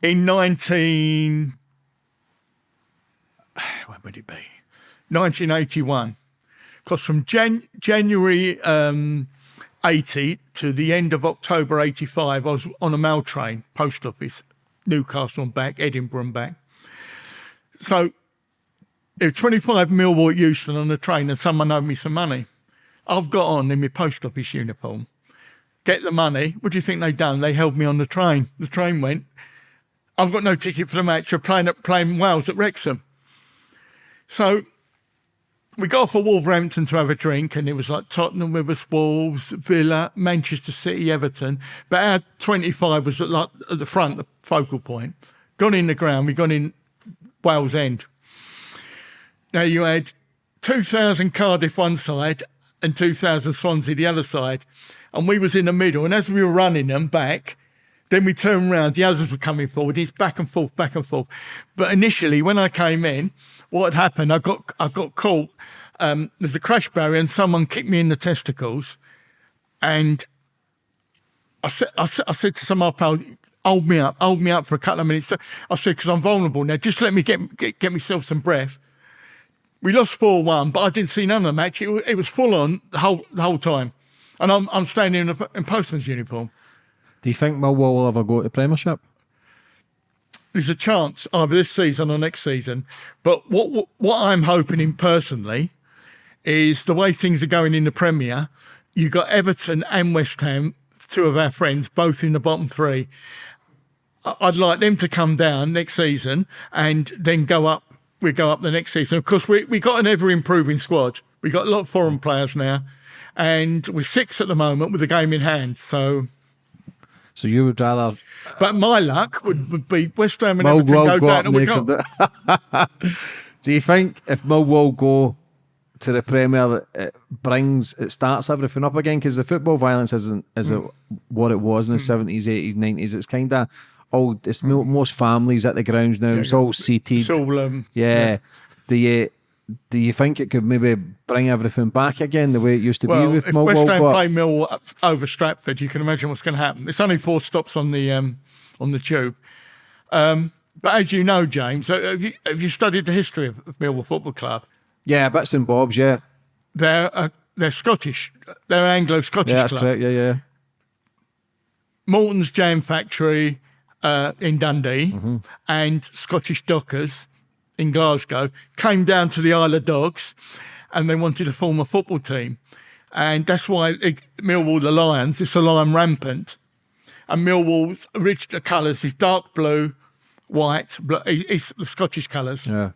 in 19, when would it be? 1981. Because from Jan- January um, 80 to the end of October 85, I was on a mail train, post office, Newcastle and back, Edinburgh and back. So it was 25 Millwall Euston on the train and someone owed me some money. I've got on in my post office uniform. Get the money. What do you think they done? They held me on the train. The train went. I've got no ticket for the match. We're playing at playing Wales at Wrexham. So we got off at Wolverhampton to have a drink, and it was like Tottenham with us, Wolves, Villa, Manchester City, Everton. But our 25 was at, like, at the front, the focal point. Gone in the ground, we gone in Wales End. Now you had 2,000 Cardiff one side and 2,000 Swansea the other side, and we was in the middle. And as we were running them back, then we turned around, the others were coming forward. It's back and forth, back and forth. But initially, when I came in, what had happened, I got I got caught. Um, there's a crash barrier, and someone kicked me in the testicles, and I said I said, I said to some of my pals, hold me up, hold me up for a couple of minutes. I said because I'm vulnerable now. Just let me get, get get myself some breath. We lost four one, but I didn't see none of the match. It, was- it was full on the whole the whole time, and I'm I'm standing in a in postman's uniform. Do you think Millwall will ever go to the Premiership? there's a chance either this season or next season. But what what, what I'm hoping in personally is the way things are going in the Premier. You've got Everton and West Ham, two of our friends, both in the bottom three. I'd like them to come down next season and then go up. We go up the next season. Of course, we we got an ever improving squad. We got a lot of foreign mm. players now, and we're six at the moment with the game in hand. So, So you would rather but my luck would, would be West Ham and Millwall Everton go down and we naked? go. Do you think if Millwall go to the Premier, it uh, brings it starts everything up again? Because the football violence isn't is mm. it what it was in the mm. seventies, eighties, nineties. It's kind of all it's mo most families at the grounds now. It's all seated. It's all um, yeah. Do you do you think it could maybe bring everything back again the way it used to Well, be with if West Ham play Millwall over Stratford, you can imagine what's going to happen. It's only four stops on the um, on the tube. Um, but as you know, James, uh, have you, have you studied the history of, of Millwall Football Club? yeah, bits and bobs. Yeah, They're uh, they're Scottish. They're Anglo-Scottish yeah, club. correct. Yeah, yeah. Morton's Jam Factory uh, in Dundee Mm-hmm. and Scottish Dockers in Glasgow came down to the Isle of Dogs and they wanted to form a football team. And that's why it, Millwall, the Lions, it's a lion rampant. And Millwall's original colours is dark blue, white, bl- it's the Scottish colours. Yeah.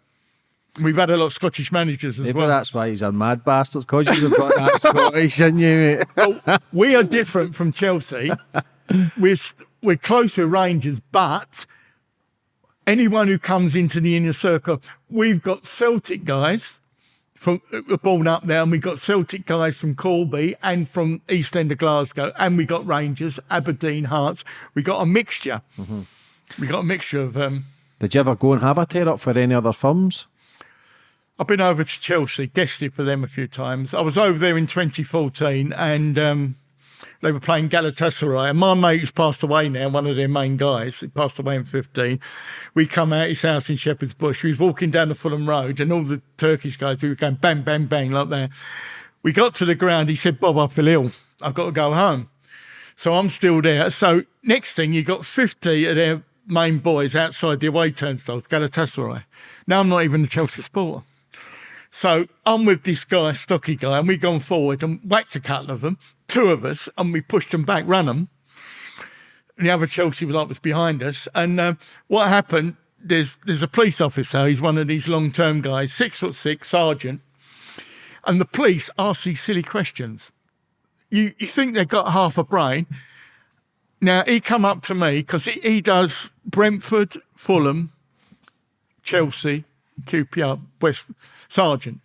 We've had a lot of Scottish managers as Maybe well. that's why he's a mad bastard because you've got that Scottish in you, mate. we are different from Chelsea. we're we're close with Rangers, but anyone who comes into the inner circle, we've got Celtic guys from born up there, and we've got Celtic guys from Corby and from East End of Glasgow, and we got Rangers, Aberdeen, Hearts. We got a mixture. We got a mixture of. Um, Did you ever go and have a tear up for any other firms? I've been over to Chelsea, guested for them a few times. I was over there in 2014 and um, they were playing Galatasaray. And my mate who's passed away now, one of their main guys, he passed away in 15. We come out his house in Shepherd's Bush. We was walking down the Fulham Road and all the Turkish guys, we were going bang, bang, bang like that. We got to the ground. He said, Bob, I feel ill. I've got to go home. So I'm still there. So next thing, you got 50 of their main boys outside the away turnstiles, Galatasaray. Now I'm not even a Chelsea supporter. So I'm with this guy, stocky guy, and we've gone forward and whacked a couple of them, two of us, and we pushed them back, ran them. And the other Chelsea was like was behind us. And um, what happened? There's there's a police officer. He's one of these long term guys, six foot six, sergeant. And the police ask these silly questions. You you think they've got half a brain? Now he come up to me because he, he does Brentford, Fulham, Chelsea, QPR, West Sergeant.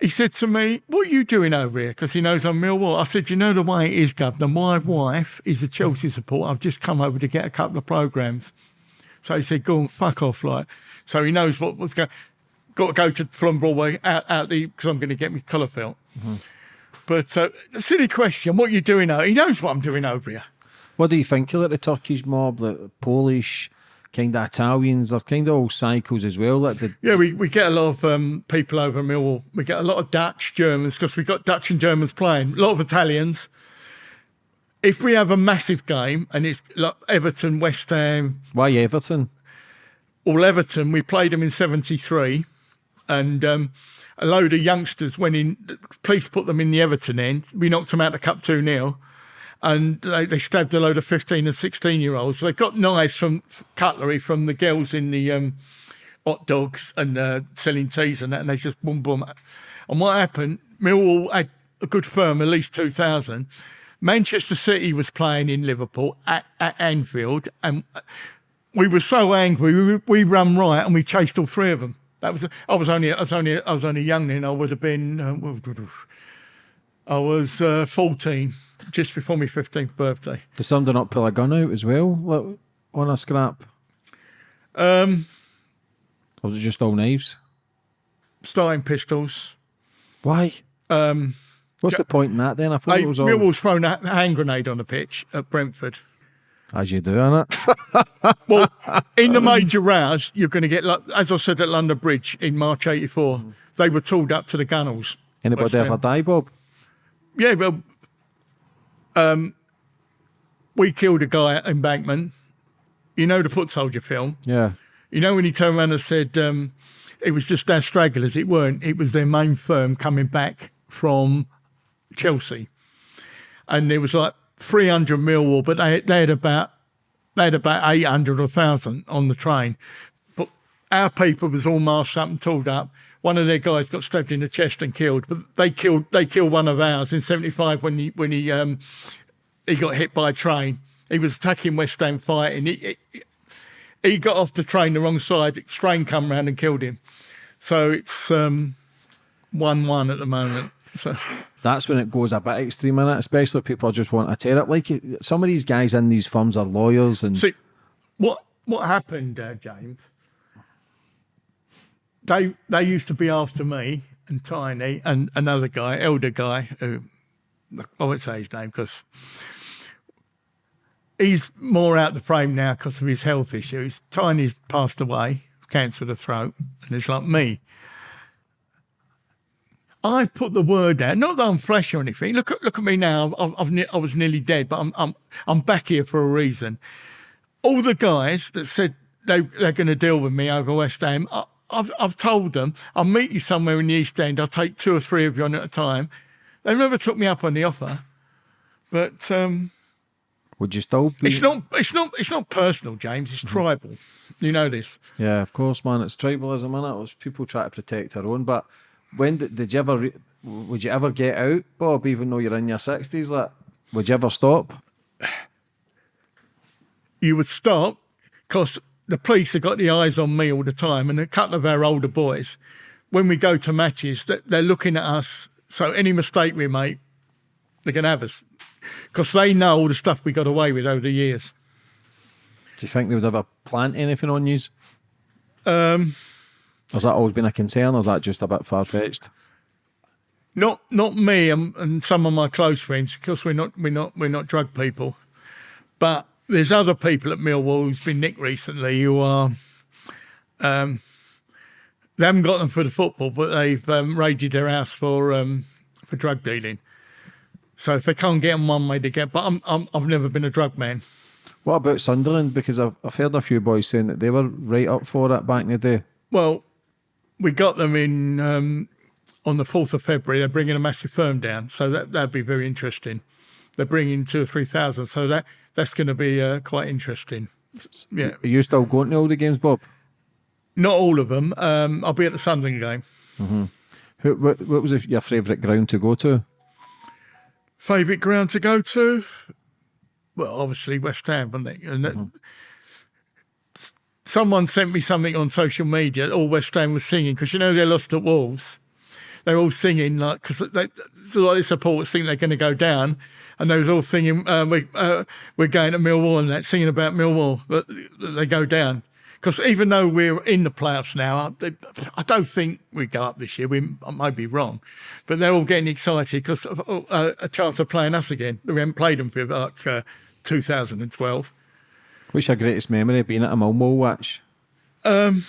He said to me, What are you doing over here? Because he knows I'm Millwall. I said, You know the way it is, Governor. My wife is a Chelsea supporter. I've just come over to get a couple of programmes. So he said, Go and fuck off. Like, so he knows what was going got to go to Fulham Broadway out, out the because I'm going to get my colour felt. But uh, silly question. What are you doing out? He knows what I'm doing over here. What do you think of like, the Turkish mob, the Polish, kind of Italians? They're kind of all cycles as well. Like the, Yeah, we, we get a lot of um, people over Millwall. We get a lot of Dutch, Germans, because we've got Dutch and Germans playing. A lot of Italians. If we have a massive game and it's like Everton, West Ham, why Everton? all Everton, we played them in 73 and um, a load of youngsters went in. The police put them in the Everton end. We knocked them out the cup 2 0 and they, they stabbed a load of 15 and 16 year olds. They got knives from cutlery from the girls in the um, hot dogs and uh, selling teas and that, and they just boom, boom. And what happened, Millwall had a good firm, at least 2,000. Manchester City was playing in Liverpool at, at Anfield, and we were so angry. We, we ran right and we chased all three of them. That was I was only I was only I was only young then. I would have been uh, I was uh, fourteen, just before my fifteenth birthday. Did somebody not pull a gun out as well like, on a scrap? Um, Or was it just all knives? starting pistols. Why? Um, What's the point in that then? I thought I, it was all Millwall's thrown a hand grenade on the pitch at Brentford. as you do, innit? Well, in the major rounds, you're going to get, like, as I said at London Bridge in March '84, they were tooled up to the gunnels. Anybody ever die, Bob? Yeah, well, um, we killed a guy at Embankment. You know the Foot Soldier film. Yeah. You know when he turned around and said um, it was just our stragglers. It weren't. It was their main firm coming back from Chelsea, and there was like 300 Millwall, but they they had about they had about 800 or 1,000 on the train. Our people was all masked up and tooled up. One of their guys got stabbed in the chest and killed, but they killed they killed one of ours in '75 when he when he um, he got hit by a train. He was attacking West Ham fighting. He, he, he got off the train the wrong side. The train come round and killed him. So it's um, one-one at the moment. So That's when it goes a bit extreme in it, especially if people just want to tear it. Like some of these guys in these firms are lawyers and see what what happened, uh, James. They they used to be after me and Tiny and another guy, elder guy who I won't say his name because he's more out the frame now because of his health issues. Tiny's passed away, cancer of the throat, and it's like me. I put the word out. Not that I'm fresh or anything. Look at look at me now. I've, I've I was nearly dead, but I'm I'm I'm back here for a reason. All the guys that said they they're going to deal with me over West Ham, I've I've told them I'll meet you somewhere in the East End. I'll take two or three of you on at a time. They never took me up on the offer, but um, would you still be? it's not it's not it's not personal, James. It's tribal. You know this. Yeah, of course, man. It's tribalism, and it was people try to protect their own. But when did, did you ever? Would you ever get out, Bob? Even though you're in your sixties, like, would you ever stop? you would stop because the police have got the eyes on me all the time and a couple of our older boys when we go to matches that they're looking at us so any mistake we make they can have us because they know all the stuff we got away with over the years Do you think they would ever plant anything on you? um Has that always been a concern, or is that just a bit far fetched? not not me and, and some of my close friends because we're not we're not we're not drug people but there's other people at Millwall who's been nicked recently who are um they haven't got them for the football but they've um, raided their house for um for drug dealing so if they can't get them one way they get but I'm, I'm I've never been a drug man What about Sunderland? Because I've, I've heard a few boys saying that they were right up for it back in the day. well we got them in um on the 4th of February they're bringing a massive firm down so that that'd be very interesting they're bringing two or three thousand so that that's going to be uh, quite interesting. Yeah. Are you still going to all the games, Bob? not all of them. Um i'll be at the sunderland game. Who, what, what was your favourite ground to go to? favorite ground to go to? Well obviously west ham wasn't it? And that- s- someone sent me something on social media all west ham was singing because you know they lost at wolves. They're all singing like because a lot of supporters think they're going to go down and they was all singing uh, we, uh, we're going to millwall and that singing about millwall but they go down Because even though we're in the playoffs now, I, I don't think we go up this year. We I might be wrong, but they're all getting excited because of uh, a chance of playing us again. We haven't played them for like uh, 2012. What's your greatest memory of being at a Millwall watch? Um,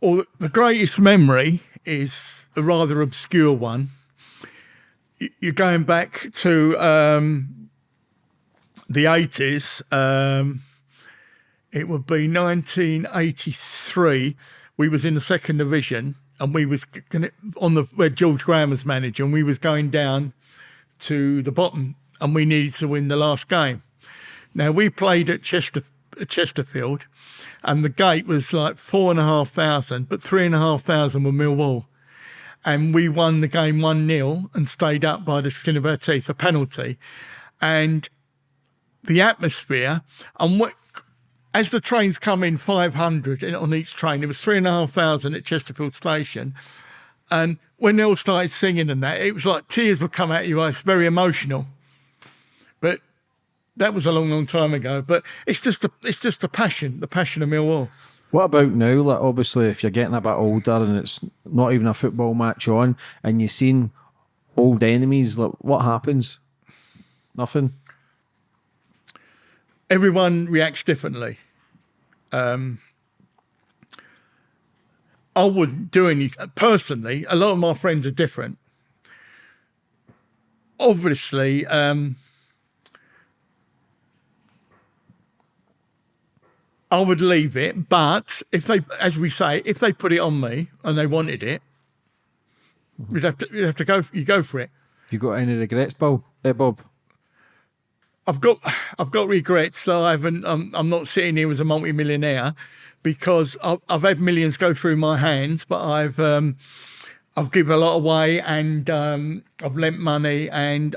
or the greatest memory is a rather obscure one. You're going back to um, the 80s. Um, it would be 1983. We was in the second division, and we was on the where George Graham was manager, and we was going down to the bottom, and we needed to win the last game. Now we played at Chester Chesterfield, and the gate was like four and a half thousand, but three and a half thousand were Millwall. And we won the game 1 0 and stayed up by the skin of our teeth, a penalty. And the atmosphere, and what, as the trains come in 500 on each train, it was three and a half thousand at Chesterfield Station. And when they all started singing and that, it was like tears would come out of your eyes, very emotional. But that was a long, long time ago. But it's just a, it's just a passion, the passion of Millwall. What about now? Like obviously, if you're getting a bit older and it's not even a football match on, and you've seen old enemies, like what happens? Nothing. Everyone reacts differently. Um, I wouldn't do anything personally. A lot of my friends are different. Obviously, um, I would leave it, but if they, as we say, if they put it on me and they wanted it, you'd have to, you'd have to go, you go for it. Have You got any regrets, Bob? Eh, Bob? I've got, I've got regrets that I haven't. I'm, I'm not sitting here as a multi-millionaire because I've, I've had millions go through my hands, but I've, um, I've given a lot away and um, I've lent money. And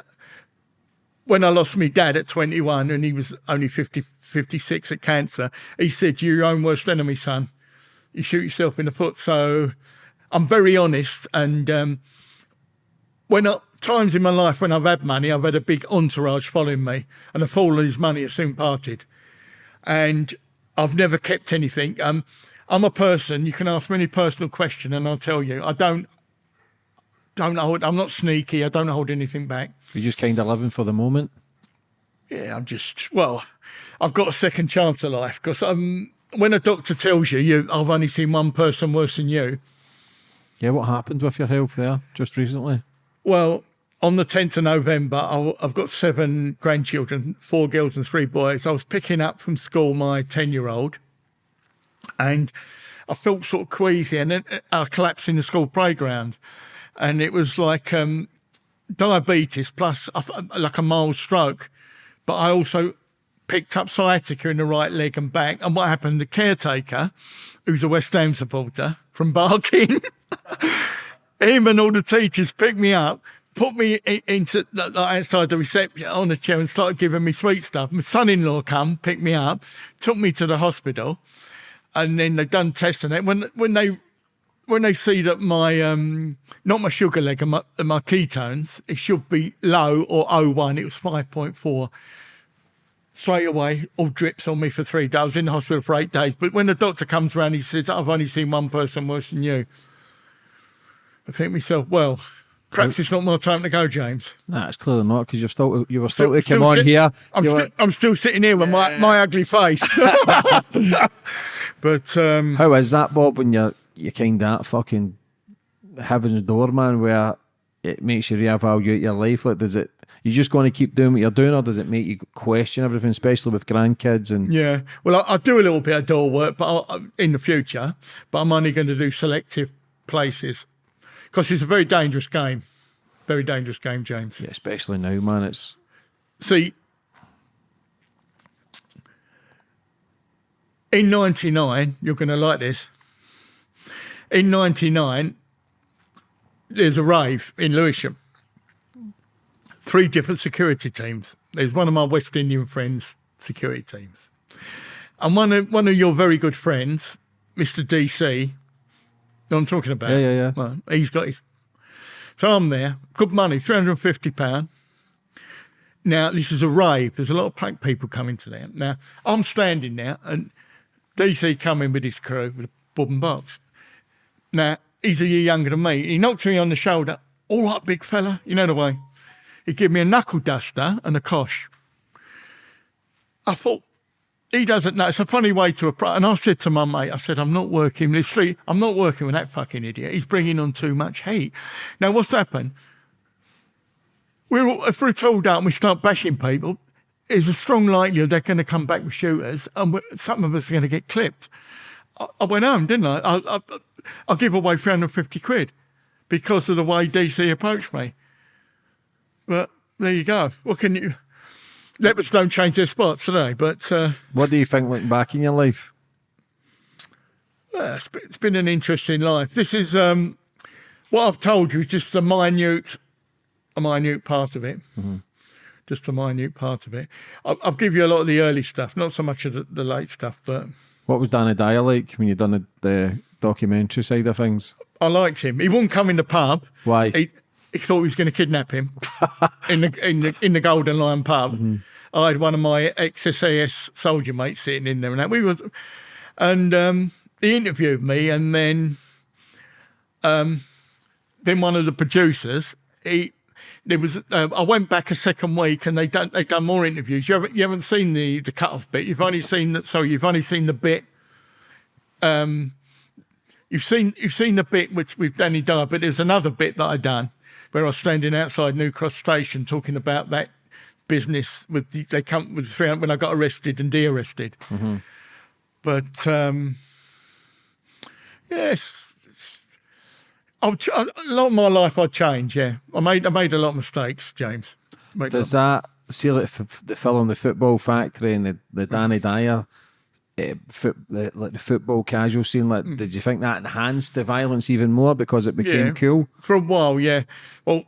when I lost my dad at 21 and he was only 50, 56 at cancer, he said, You're your own worst enemy, son. You shoot yourself in the foot. So I'm very honest. And um, when I, times in my life when I've had money, I've had a big entourage following me, and I've fallen his money has soon parted. And I've never kept anything. Um, I'm a person, you can ask me any personal question and I'll tell you. I don't don't hold I'm not sneaky, I don't hold anything back. You're just kind of living for the moment. Yeah, I'm just well, I've got a second chance of life because um, when a doctor tells you, you I've only seen one person worse than you. Yeah, what happened with your health there just recently? Well, on the 10th of November, i have got seven grandchildren, four girls and three boys. I was picking up from school my 10 year old and I felt sort of queasy and then uh, I collapsed in the school playground. And it was like um, diabetes plus like a mild stroke. But I also picked up sciatica in the right leg and back. And what happened? The caretaker, who's a West Ham supporter from Barking, him and all the teachers picked me up, put me into like, outside the reception on the chair and started giving me sweet stuff. My son-in-law come, picked me up, took me to the hospital, and then they done tests and it. When when they when they see that my um not my sugar leg and my, my ketones, it should be low or 01. It was 5.4 straight away, all drips on me for three days. I was in the hospital for eight days. But when the doctor comes around, he says, I've only seen one person worse than you. I think myself, well, perhaps it's not my time to go, James. Nah, it's clearly not because you're still you were still, still to come on sit, here. I'm, sti like... I'm still sitting here with my, my ugly face. but um, how is that, Bob? When you're you kind of fucking heaven's door, man, where it makes you reevaluate your life. Like, does it you just going to keep doing what you're doing, or does it make you question everything, especially with grandkids and? Yeah, well, I, I do a little bit of door work, but I'll, in the future, but I'm only going to do selective places because it's a very dangerous game, very dangerous game, James. Yeah, especially now, man. It's see. In 99, you're going to like this. In 99, there's a rave in Lewisham three different security teams. There's one of my West Indian friends' security teams. And one of, one of your very good friends, Mr. DC, I'm talking about? Yeah, yeah, yeah. Well, he's got his. So I'm there, good money, £350. Now, this is a rave. There's a lot of punk people coming to there. Now, I'm standing there and DC coming with his crew with a bob and box. Now, he's a year younger than me. He knocked me on the shoulder. All right, big fella. You know the way. He gave me a knuckle duster and a cosh. I thought, he doesn't know. It's a funny way to approach. And I said to my mate, I said, I'm not working with three. I'm not working with that fucking idiot. He's bringing on too much heat. Now, what's happened? We're all, if we're told out and we start bashing people, there's a strong likelihood they're going to come back with shooters, and some of us are going to get clipped. I, I went home, didn't I? I, I? I give away 350 quid because of the way DC approached me. But there you go. What can you? Leopards don't change their spots today, but. Uh, What do you think looking back in your life? Yeah, it's been, an interesting life. This is um, what I've told you is just a minute, a minute part of it. Just a minute part of it. I'll, I'll give you a lot of the early stuff, not so much of the, the late stuff, but What was Danny Dyer like when you done the, the documentary side of things? I liked him. He wouldn't come in the pub. Why? He, he thought he was going to kidnap him in the in the in the Golden Lion pub. I had one of my ex SAS soldier mates sitting in there, and that we was, and um, he interviewed me, and then, um, then one of the producers, he. There was. Uh, I went back a second week, and they done they done more interviews. You haven't you haven't seen the the cut off bit. You've only seen that. So you've only seen the bit. Um, you've seen you've seen the bit which with Danny Dyer, but there's another bit that I done where I was standing outside New Cross Station talking about that business with the, they come with three when I got arrested and de-arrested. But um, yes, I'll, a lot of my life I changed. Yeah, I made I made a lot of mistakes, James. Made Does that see like the film The Football Factory and the, the Danny Dyer, uh, foot, the, like the football casual scene? Like, did you think that enhanced the violence even more because it became Yeah. cool? for a while, yeah. Well,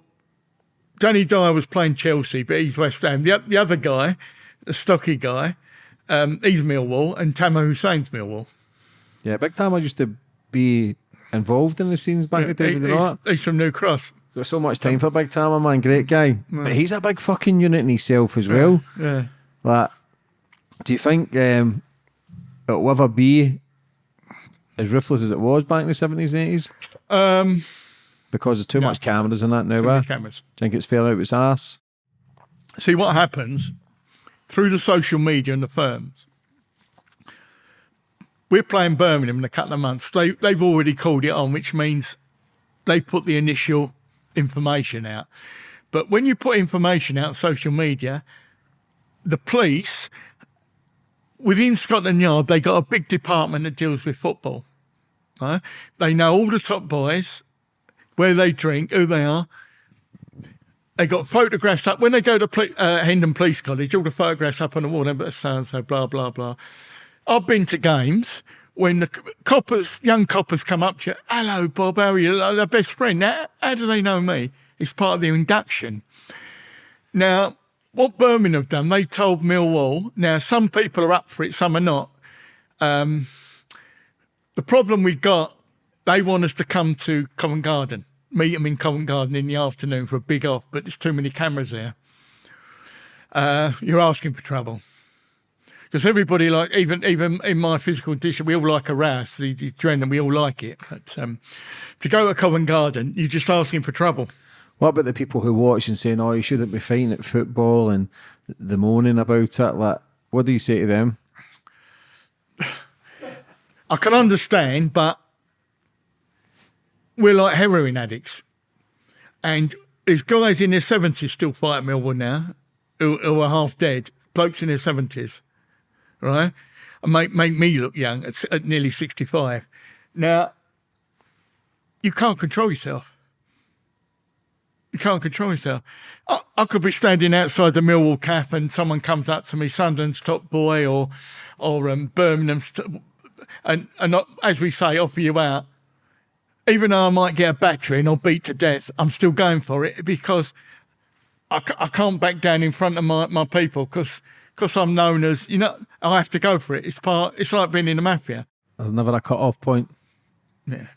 Danny Dyer was playing Chelsea, but he's West Ham. The, the other guy, the stocky guy, um, he's Millwall, and Tamo Hussein's Millwall. Yeah, Big Tam used to be involved in the scenes back in the day. He- he's, not? he's from New Cross. Got so much time for Big Tam, man. Great guy. But he's a big fucking unit in himself as well. Yeah. Like, do you think um, it'll ever be as ruthless as it was back in the 70s and 80s? Um, Because there's too much cameras in that now, too many cameras. Do you think it's fair out its ass? See what happens through the social media and the firms. We're playing Birmingham in a couple of months. They they've already called it on, which means they put the initial information out. But when you put information out on social media, the police within Scotland Yard, they got a big department that deals with football. Right? They know all the top boys, where they drink, who they are. They got photographs up when they go to uh, Hendon Police College. All the photographs up on the wall. But so and so, blah blah blah. I've been to games when the coppers, young coppers, come up to you. Hello, Bob. How are you? Like their best friend. Now, how do they know me? It's part of the induction. Now, what Birmingham have done, they told Millwall. Now, some people are up for it, some are not. Um, the problem we got, they want us to come to Covent Garden, meet them in Covent Garden in the afternoon for a big off, but there's too many cameras there. Uh, you're asking for trouble. Because everybody like even even in my physical condition, we all like a rouse, the, the adrenaline, we all like it. But um, to go to Covent Garden, you're just asking for trouble. What about the people who watch and saying, "Oh, you shouldn't be fighting at football," and the moaning about it? Like, what do you say to them? I can understand, but we're like heroin addicts. And there's guys in their 70s still fighting Millwall now who, who are half dead, blokes in their 70s, right? And make, make me look young at, at nearly 65. Now, you can't control yourself. You can't control yourself. I, I could be standing outside the Millwall Cafe and someone comes up to me, Sunderland's top boy or or um, Birmingham's, and and not, as we say, offer you out. Even though I might get a battering or beat to death, I'm still going for it because I, I can't back down in front of my, my people because I'm known as you know I have to go for it. It's part. It's like being in the mafia. There's never a cut-off point. Yeah.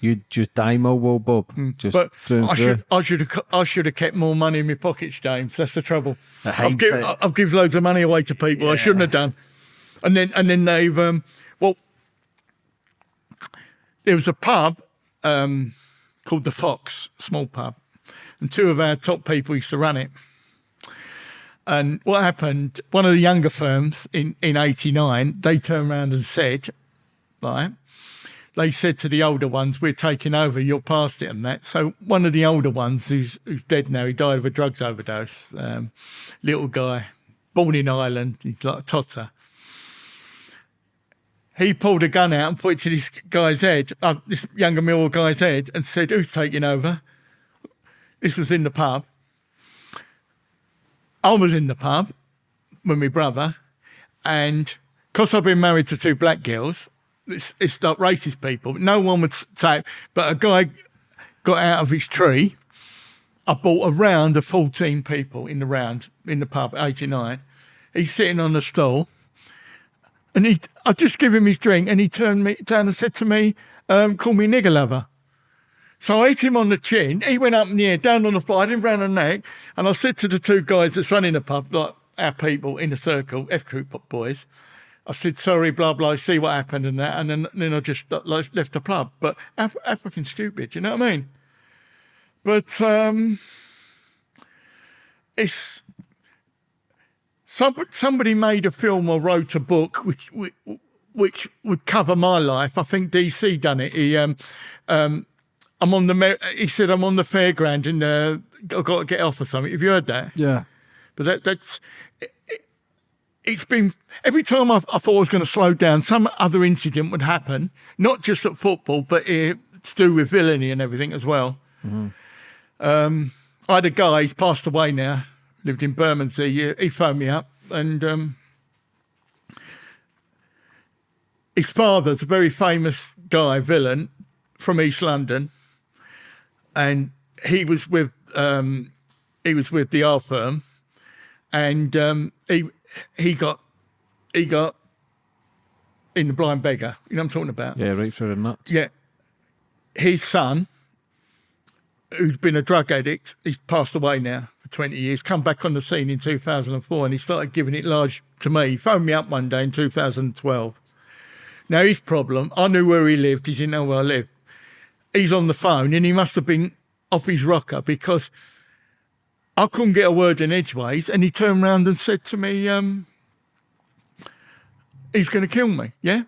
You'd just die Millwall, Bob. Just But through and I through. should, I should have, I should have kept more money in my pockets, James. That's the trouble. I've give, hindsight. I've given loads of money away to people. I shouldn't have done. And then, and then they've, um, well, there was a pub um, called the Fox, small pub, and two of our top people used to run it. And what happened? One of the younger firms in in '89, they turned around and said, right, they said to the older ones, "We're taking over. You're past it and that." So one of the older ones, who's who's dead now, he died of a drugs overdose. Um, little guy, born in Ireland, he's like a totter. He pulled a gun out and put it to this guy's head, uh, this younger Millwall guy's head, and said, "Who's taking over?" This was in the pub. I was in the pub with my brother, and because I've been married to two black girls, it's, it's like racist people. No one would say, but a guy got out of his tree. I bought a round of 14 people in the round in the pub, 89. He's sitting on the stool, and he, I just give him his drink, and he turned me down and said to me, um, "Call me nigger lover." So I hit him on the chin. He went up in the air, down on the floor, I him round the neck. And I said to the two guys that's running the pub, like our people in the circle, F Crew boys, I said, sorry, blah, blah, see what happened and that. And then, then I just uh, like, left the pub. But how, how fucking stupid, you know what I mean? But um, it's. Some, somebody made a film or wrote a book which, which which would cover my life. I think DC done it. He um, um, I'm on the. He said I'm on the fairground and uh, I've got to get off or something. Have you heard that? yeah. But that, that's. It, it- it's been every time I, I thought I was going to slow down, some other incident would happen, not just at football, but uh, to do with villainy and everything as well. Um, I had a guy, he's passed away now, lived in Bermondsey. He, he phoned me up and um, his father's a very famous guy, villain from East London, and he was with um, he was with the R firm, and um, he he got he got in the blind beggar. You know what I'm talking about? Yeah, right through the nuts. Yeah. His son, who's been a drug addict, he's passed away now for 20 years, come back on the scene in 2004 and he started giving it large to me. He phoned me up one day in 2012. Now, his problem, I knew where he lived, he didn't know where I lived. He's on the phone and he must have been off his rocker because I couldn't get a word in edgeways and he turned around and said to me, um, he's going to kill me, yeah?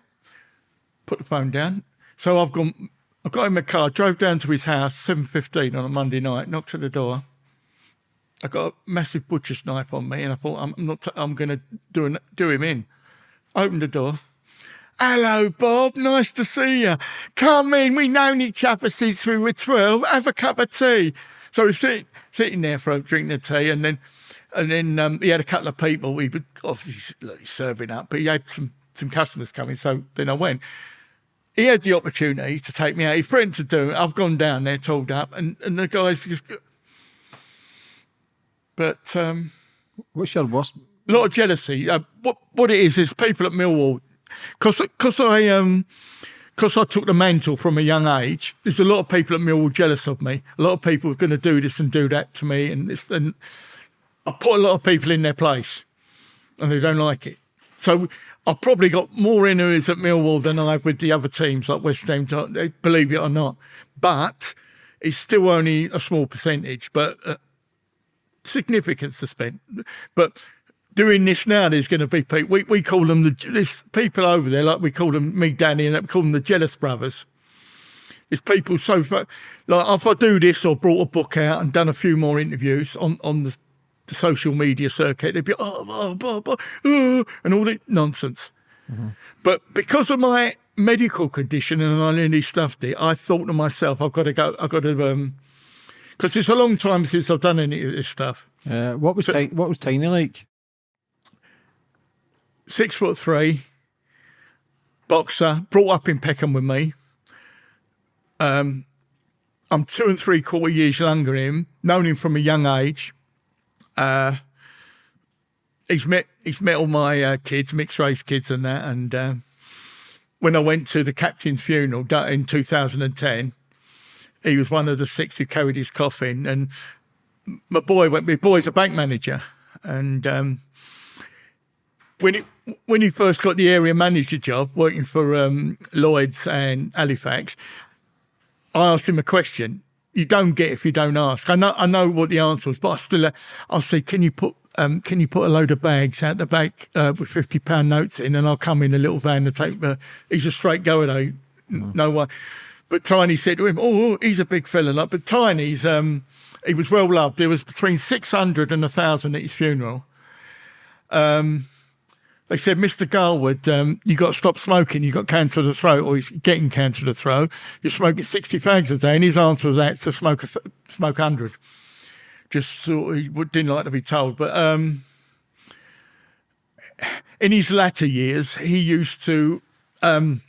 put the phone down. So I've gone. I got in my car, drove down to his house, seven fifteen on a Monday night. Knocked at the door. I got a massive butcher's knife on me, and I thought I'm not. I'm going to do an, do him in. Opened the door. Hello, Bob. Nice to see you. Come in. We've known each other since we were twelve. Have a cup of tea. So we're sitting sitting there for a drink of tea, and then and then um, he had a couple of people. We were obviously like, serving up, but he had some some customers coming. So then I went he had the opportunity to take me out. He threatened to do it. I've gone down there, told up, and, and the guys just. But um, What's your worst? a lot of jealousy. Uh, what what it is is people at Millwall, because because I um because I took the mantle from a young age. There's a lot of people at Millwall jealous of me. A lot of people are going to do this and do that to me, and this and I put a lot of people in their place, and they don't like it. So I've probably got more enemies at Millwall than I have with the other teams like West Ham. Believe it or not, but it's still only a small percentage. But uh, significant suspense. But doing this now, there's going to be people. We, we call them the there's people over there, like we call them me, Danny, and we call them the jealous brothers. It's people so far, like if I do this or brought a book out and done a few more interviews on on the, the social media circuit, they'd be oh, oh, oh, oh, oh," and all that nonsense. But because of my medical condition and I nearly stuffed it, I thought to myself, I've got to go. I've got to um, because it's a long time since I've done any of this stuff. Uh, what was Ti- what was Tiny like? Six foot three, boxer, brought up in Peckham with me. Um, I'm two and three quarter years younger than him, known him from a young age. Uh, he's met he's met all my uh, kids, mixed race kids, and that. And um when I went to the captain's funeral in 2010, he was one of the six who carried his coffin. And my boy went. My boy's a bank manager, and um, when it when he first got the area manager job working for um, Lloyd's and Halifax, I asked him a question. You don't get if you don't ask. I know I know what the answer was, but I still I'll say, can you put um, can you put a load of bags out the back uh, with fifty pound notes in, and I'll come in a little van and take the. He's a straight goer though, mm. no one. But Tiny said to him, "Oh, he's a big fella." Like, but Tiny's um, he was well loved. There was between six hundred and a thousand at his funeral. Um, they said, Mr. Garwood, um, you got to stop smoking. You got cancer of the throat, or he's getting cancer of the throat. You're smoking 60 fags a day. And his answer was that to smoke, a th- smoke 100. Just sort of, he didn't like to be told. But um, in his latter years, he used to. Um,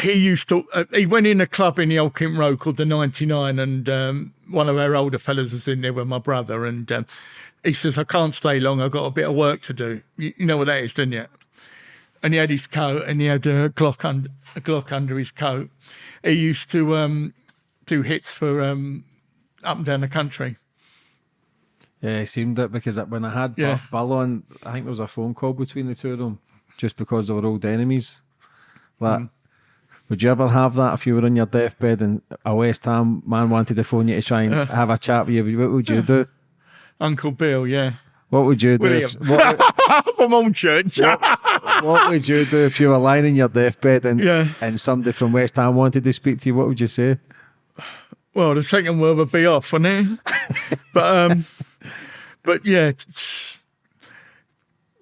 he used to. Uh, he went in a club in the Old Kent Road called the 99, and um, one of our older fellas was in there with my brother, and um, he says, I can't stay long. I've got a bit of work to do. You, you know what that is, don't you? And he had his coat and he had a Glock, under, a Glock under his coat. He used to um, do hits for um, up and down the country. Yeah, it seemed it because when I had yeah. Ballon, I think there was a phone call between the two of them just because they were old enemies. Like, mm. would you ever have that if you were on your deathbed and a West Ham man wanted to phone you to try and uh, have a chat with you? What would you do? Uncle Bill, yeah. What would you do? If, what, from home church. what, what, would you do if you were lying in your deathbed and yeah. and somebody from West Ham wanted to speak to you? What would you say? Well, the second word would be off, wouldn't it? but um, but yeah,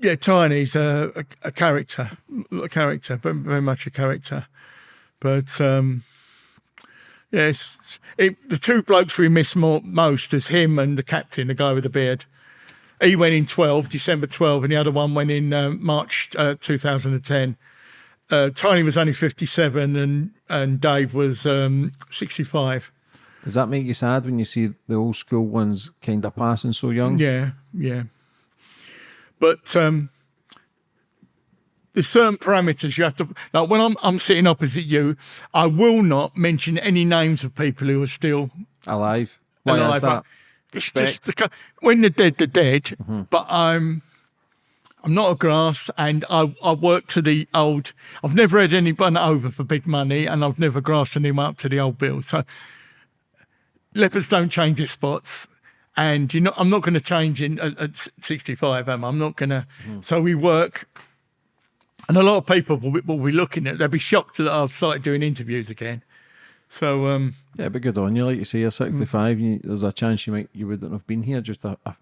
yeah, Tiny's a, a, a character, a character, but very much a character. But um, Yes, it, the two blokes we miss more, most is him and the captain, the guy with the beard. He went in 12, December 12, and the other one went in uh, March uh, 2010. Uh, Tiny was only 57 and, and Dave was um, 65. Does that make you sad when you see the old school ones kind of passing so young? Yeah, yeah. But um, there's certain parameters you have to like when I'm I'm sitting opposite you, I will not mention any names of people who are still alive. Why alive. that? It's just the, when they're dead, they're dead. Mm-hmm. But I'm I'm not a grass, and I I work to the old. I've never had anyone over for big money, and I've never grassed anyone up to the old bill. So lepers don't change their spots and you know I'm not going to change in at, at 65 am I? I'm not going to mm. so we work and a lot of people will be, will be looking at. They'll be shocked that I've started doing interviews again. So um, yeah, but good on you. Like you say, you're 65. Mm. You, there's a chance you might you wouldn't have been here just a, a,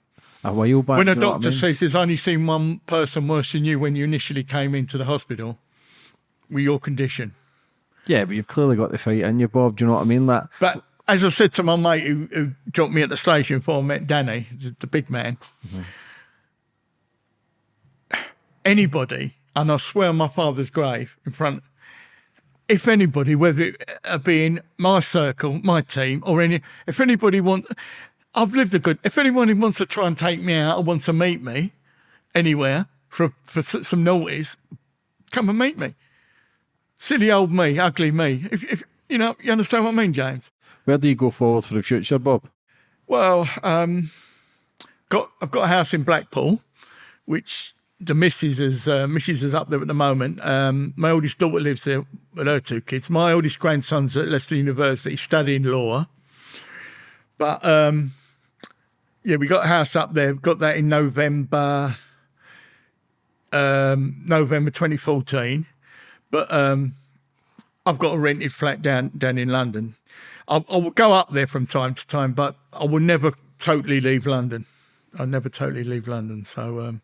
a while back. When a doctor I mean? says there's only seen one person worse than you when you initially came into the hospital with your condition. Yeah, but you've clearly got the fight in you, Bob. Do you know what I mean? That. But as I said to my mate who, who dropped me at the station before I met Danny, the, the big man. Mm-hmm. Anybody and I swear on my father's grave in front. If anybody, whether it be in my circle, my team, or any, if anybody wants, I've lived a good. If anyone wants to try and take me out or wants to meet me anywhere for for some noise, come and meet me. Silly old me, ugly me. If, if you know, you understand what I mean, James. Where do you go forward for the future, Bob? Well, um, got I've got a house in Blackpool, which the missus is uh, missus is up there at the moment. Um, my oldest daughter lives there with her two kids. My oldest grandson's at Leicester University studying law. But um, yeah, we got a house up there. Got that in November, um, November 2014. But um, I've got a rented flat down down in London. I, I will go up there from time to time, but I will never totally leave London. I'll never totally leave London. So um,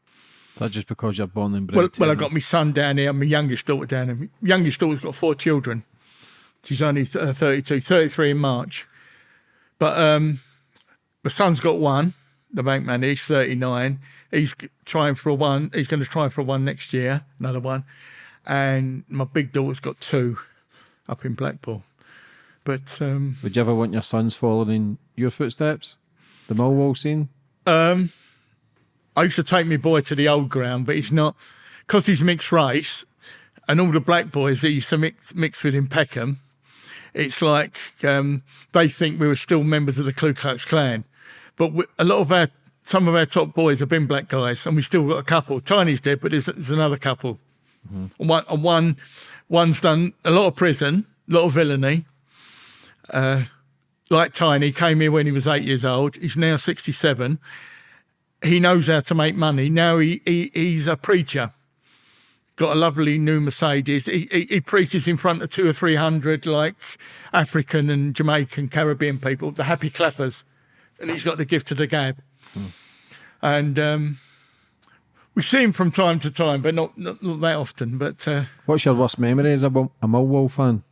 that just because you're born and bred? Well, well I got my son down here, my youngest daughter down here. My youngest daughter's got four children. She's only uh, 32, 33 in March. But um, my son's got one, the bank man, he's 39. He's trying for a one. He's going to try for a one next year, another one. And my big daughter's got two up in Blackpool. But um, would you ever want your sons following your footsteps? The Millwall scene? Um, I used to take my boy to the old ground, but he's not because he's mixed race, and all the black boys that used to mix mix with in Peckham. It's like um, they think we were still members of the Ku Klux Klan, but we, a lot of our some of our top boys have been black guys, and we still got a couple. Tiny's dead, but there's, there's another couple. And one, one, one's done a lot of prison, a lot of villainy. Uh, like Tiny, came here when he was eight years old. He's now 67. He knows how to make money. Now he, he he's a preacher. Got a lovely new Mercedes. He, he, he preaches in front of two or three hundred like African and Jamaican, Caribbean people, the happy clappers, and he's got the gift of the gab. And um, we see him from time to time, but not not, not that often. But uh, What's your worst memory as a, a Millwall fan?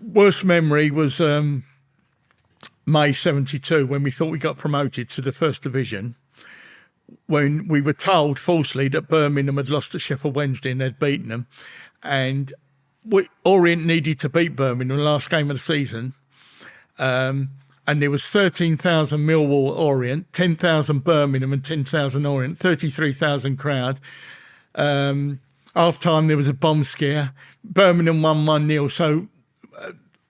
worst memory was um, May 72 when we thought we got promoted to the first division. When we were told falsely that Birmingham had lost to Sheffield Wednesday and they'd beaten them. And we, Orient needed to beat Birmingham in the last game of the season. Um, and there was 13,000 Millwall Orient, 10,000 Birmingham and 10,000 Orient, 33,000 crowd. Um, half time there was a bomb scare. Birmingham won 1 0. So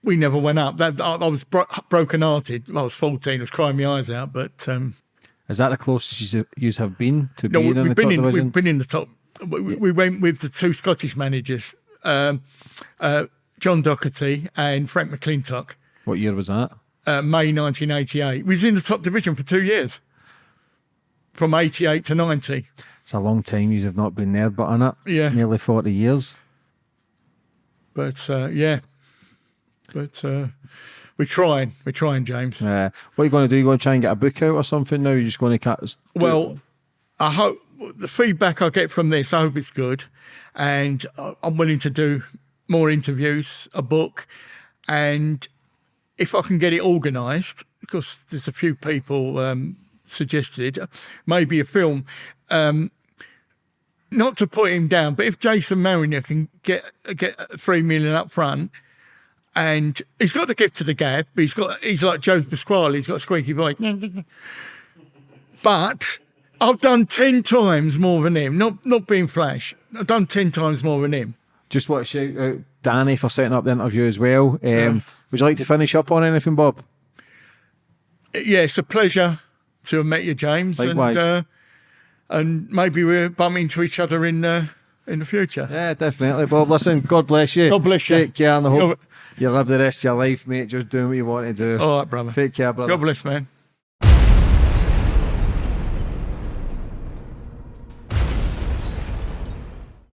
we never went up. That I, I was bro- broken hearted. I was fourteen. I was crying my eyes out. But um, Is that the closest you have been to no, being we, in the we've been top in. division? We've been in the top. We, we- we went with the two Scottish managers, um, uh, John Docherty and Frank McLintock. What year was that? Uh, May 1988. We was in the top division for two years, from 88 to 90. It's a long time you have not been there, but on it, Yeah. nearly forty years. But uh, yeah, but uh, we're trying. We're trying, James. Uh, what are you going to do? You going to try and get a book out or something? now? you're just going to cut. Well, I hope the feedback I get from this, I hope it's good. And I'm willing to do more interviews, a book. And if I can get it organised, because there's a few people um, suggested, maybe a film. Um, not to put him down, but if Jason Marriner can get get three million up front, and he's got the gift to the gab, but he's got he's like Joe Pasquale, he's got a squeaky voice. But I've done ten times more than him. Not not being flash. I've done ten times more than him. Just want to shout out Danny for setting up the interview as well. Um, Would you like to finish up on anything, Bob? Yeah, it's a pleasure to have met you, James. Likewise. And uh, and maybe we'll bump into each other in uh, in the future. Yeah, definitely, Bob. Listen, God bless you. God bless you. Take care, and I hope you live the rest of your life, mate. Just doing what you want to do. All right, brother. Take care, brother. God bless, man.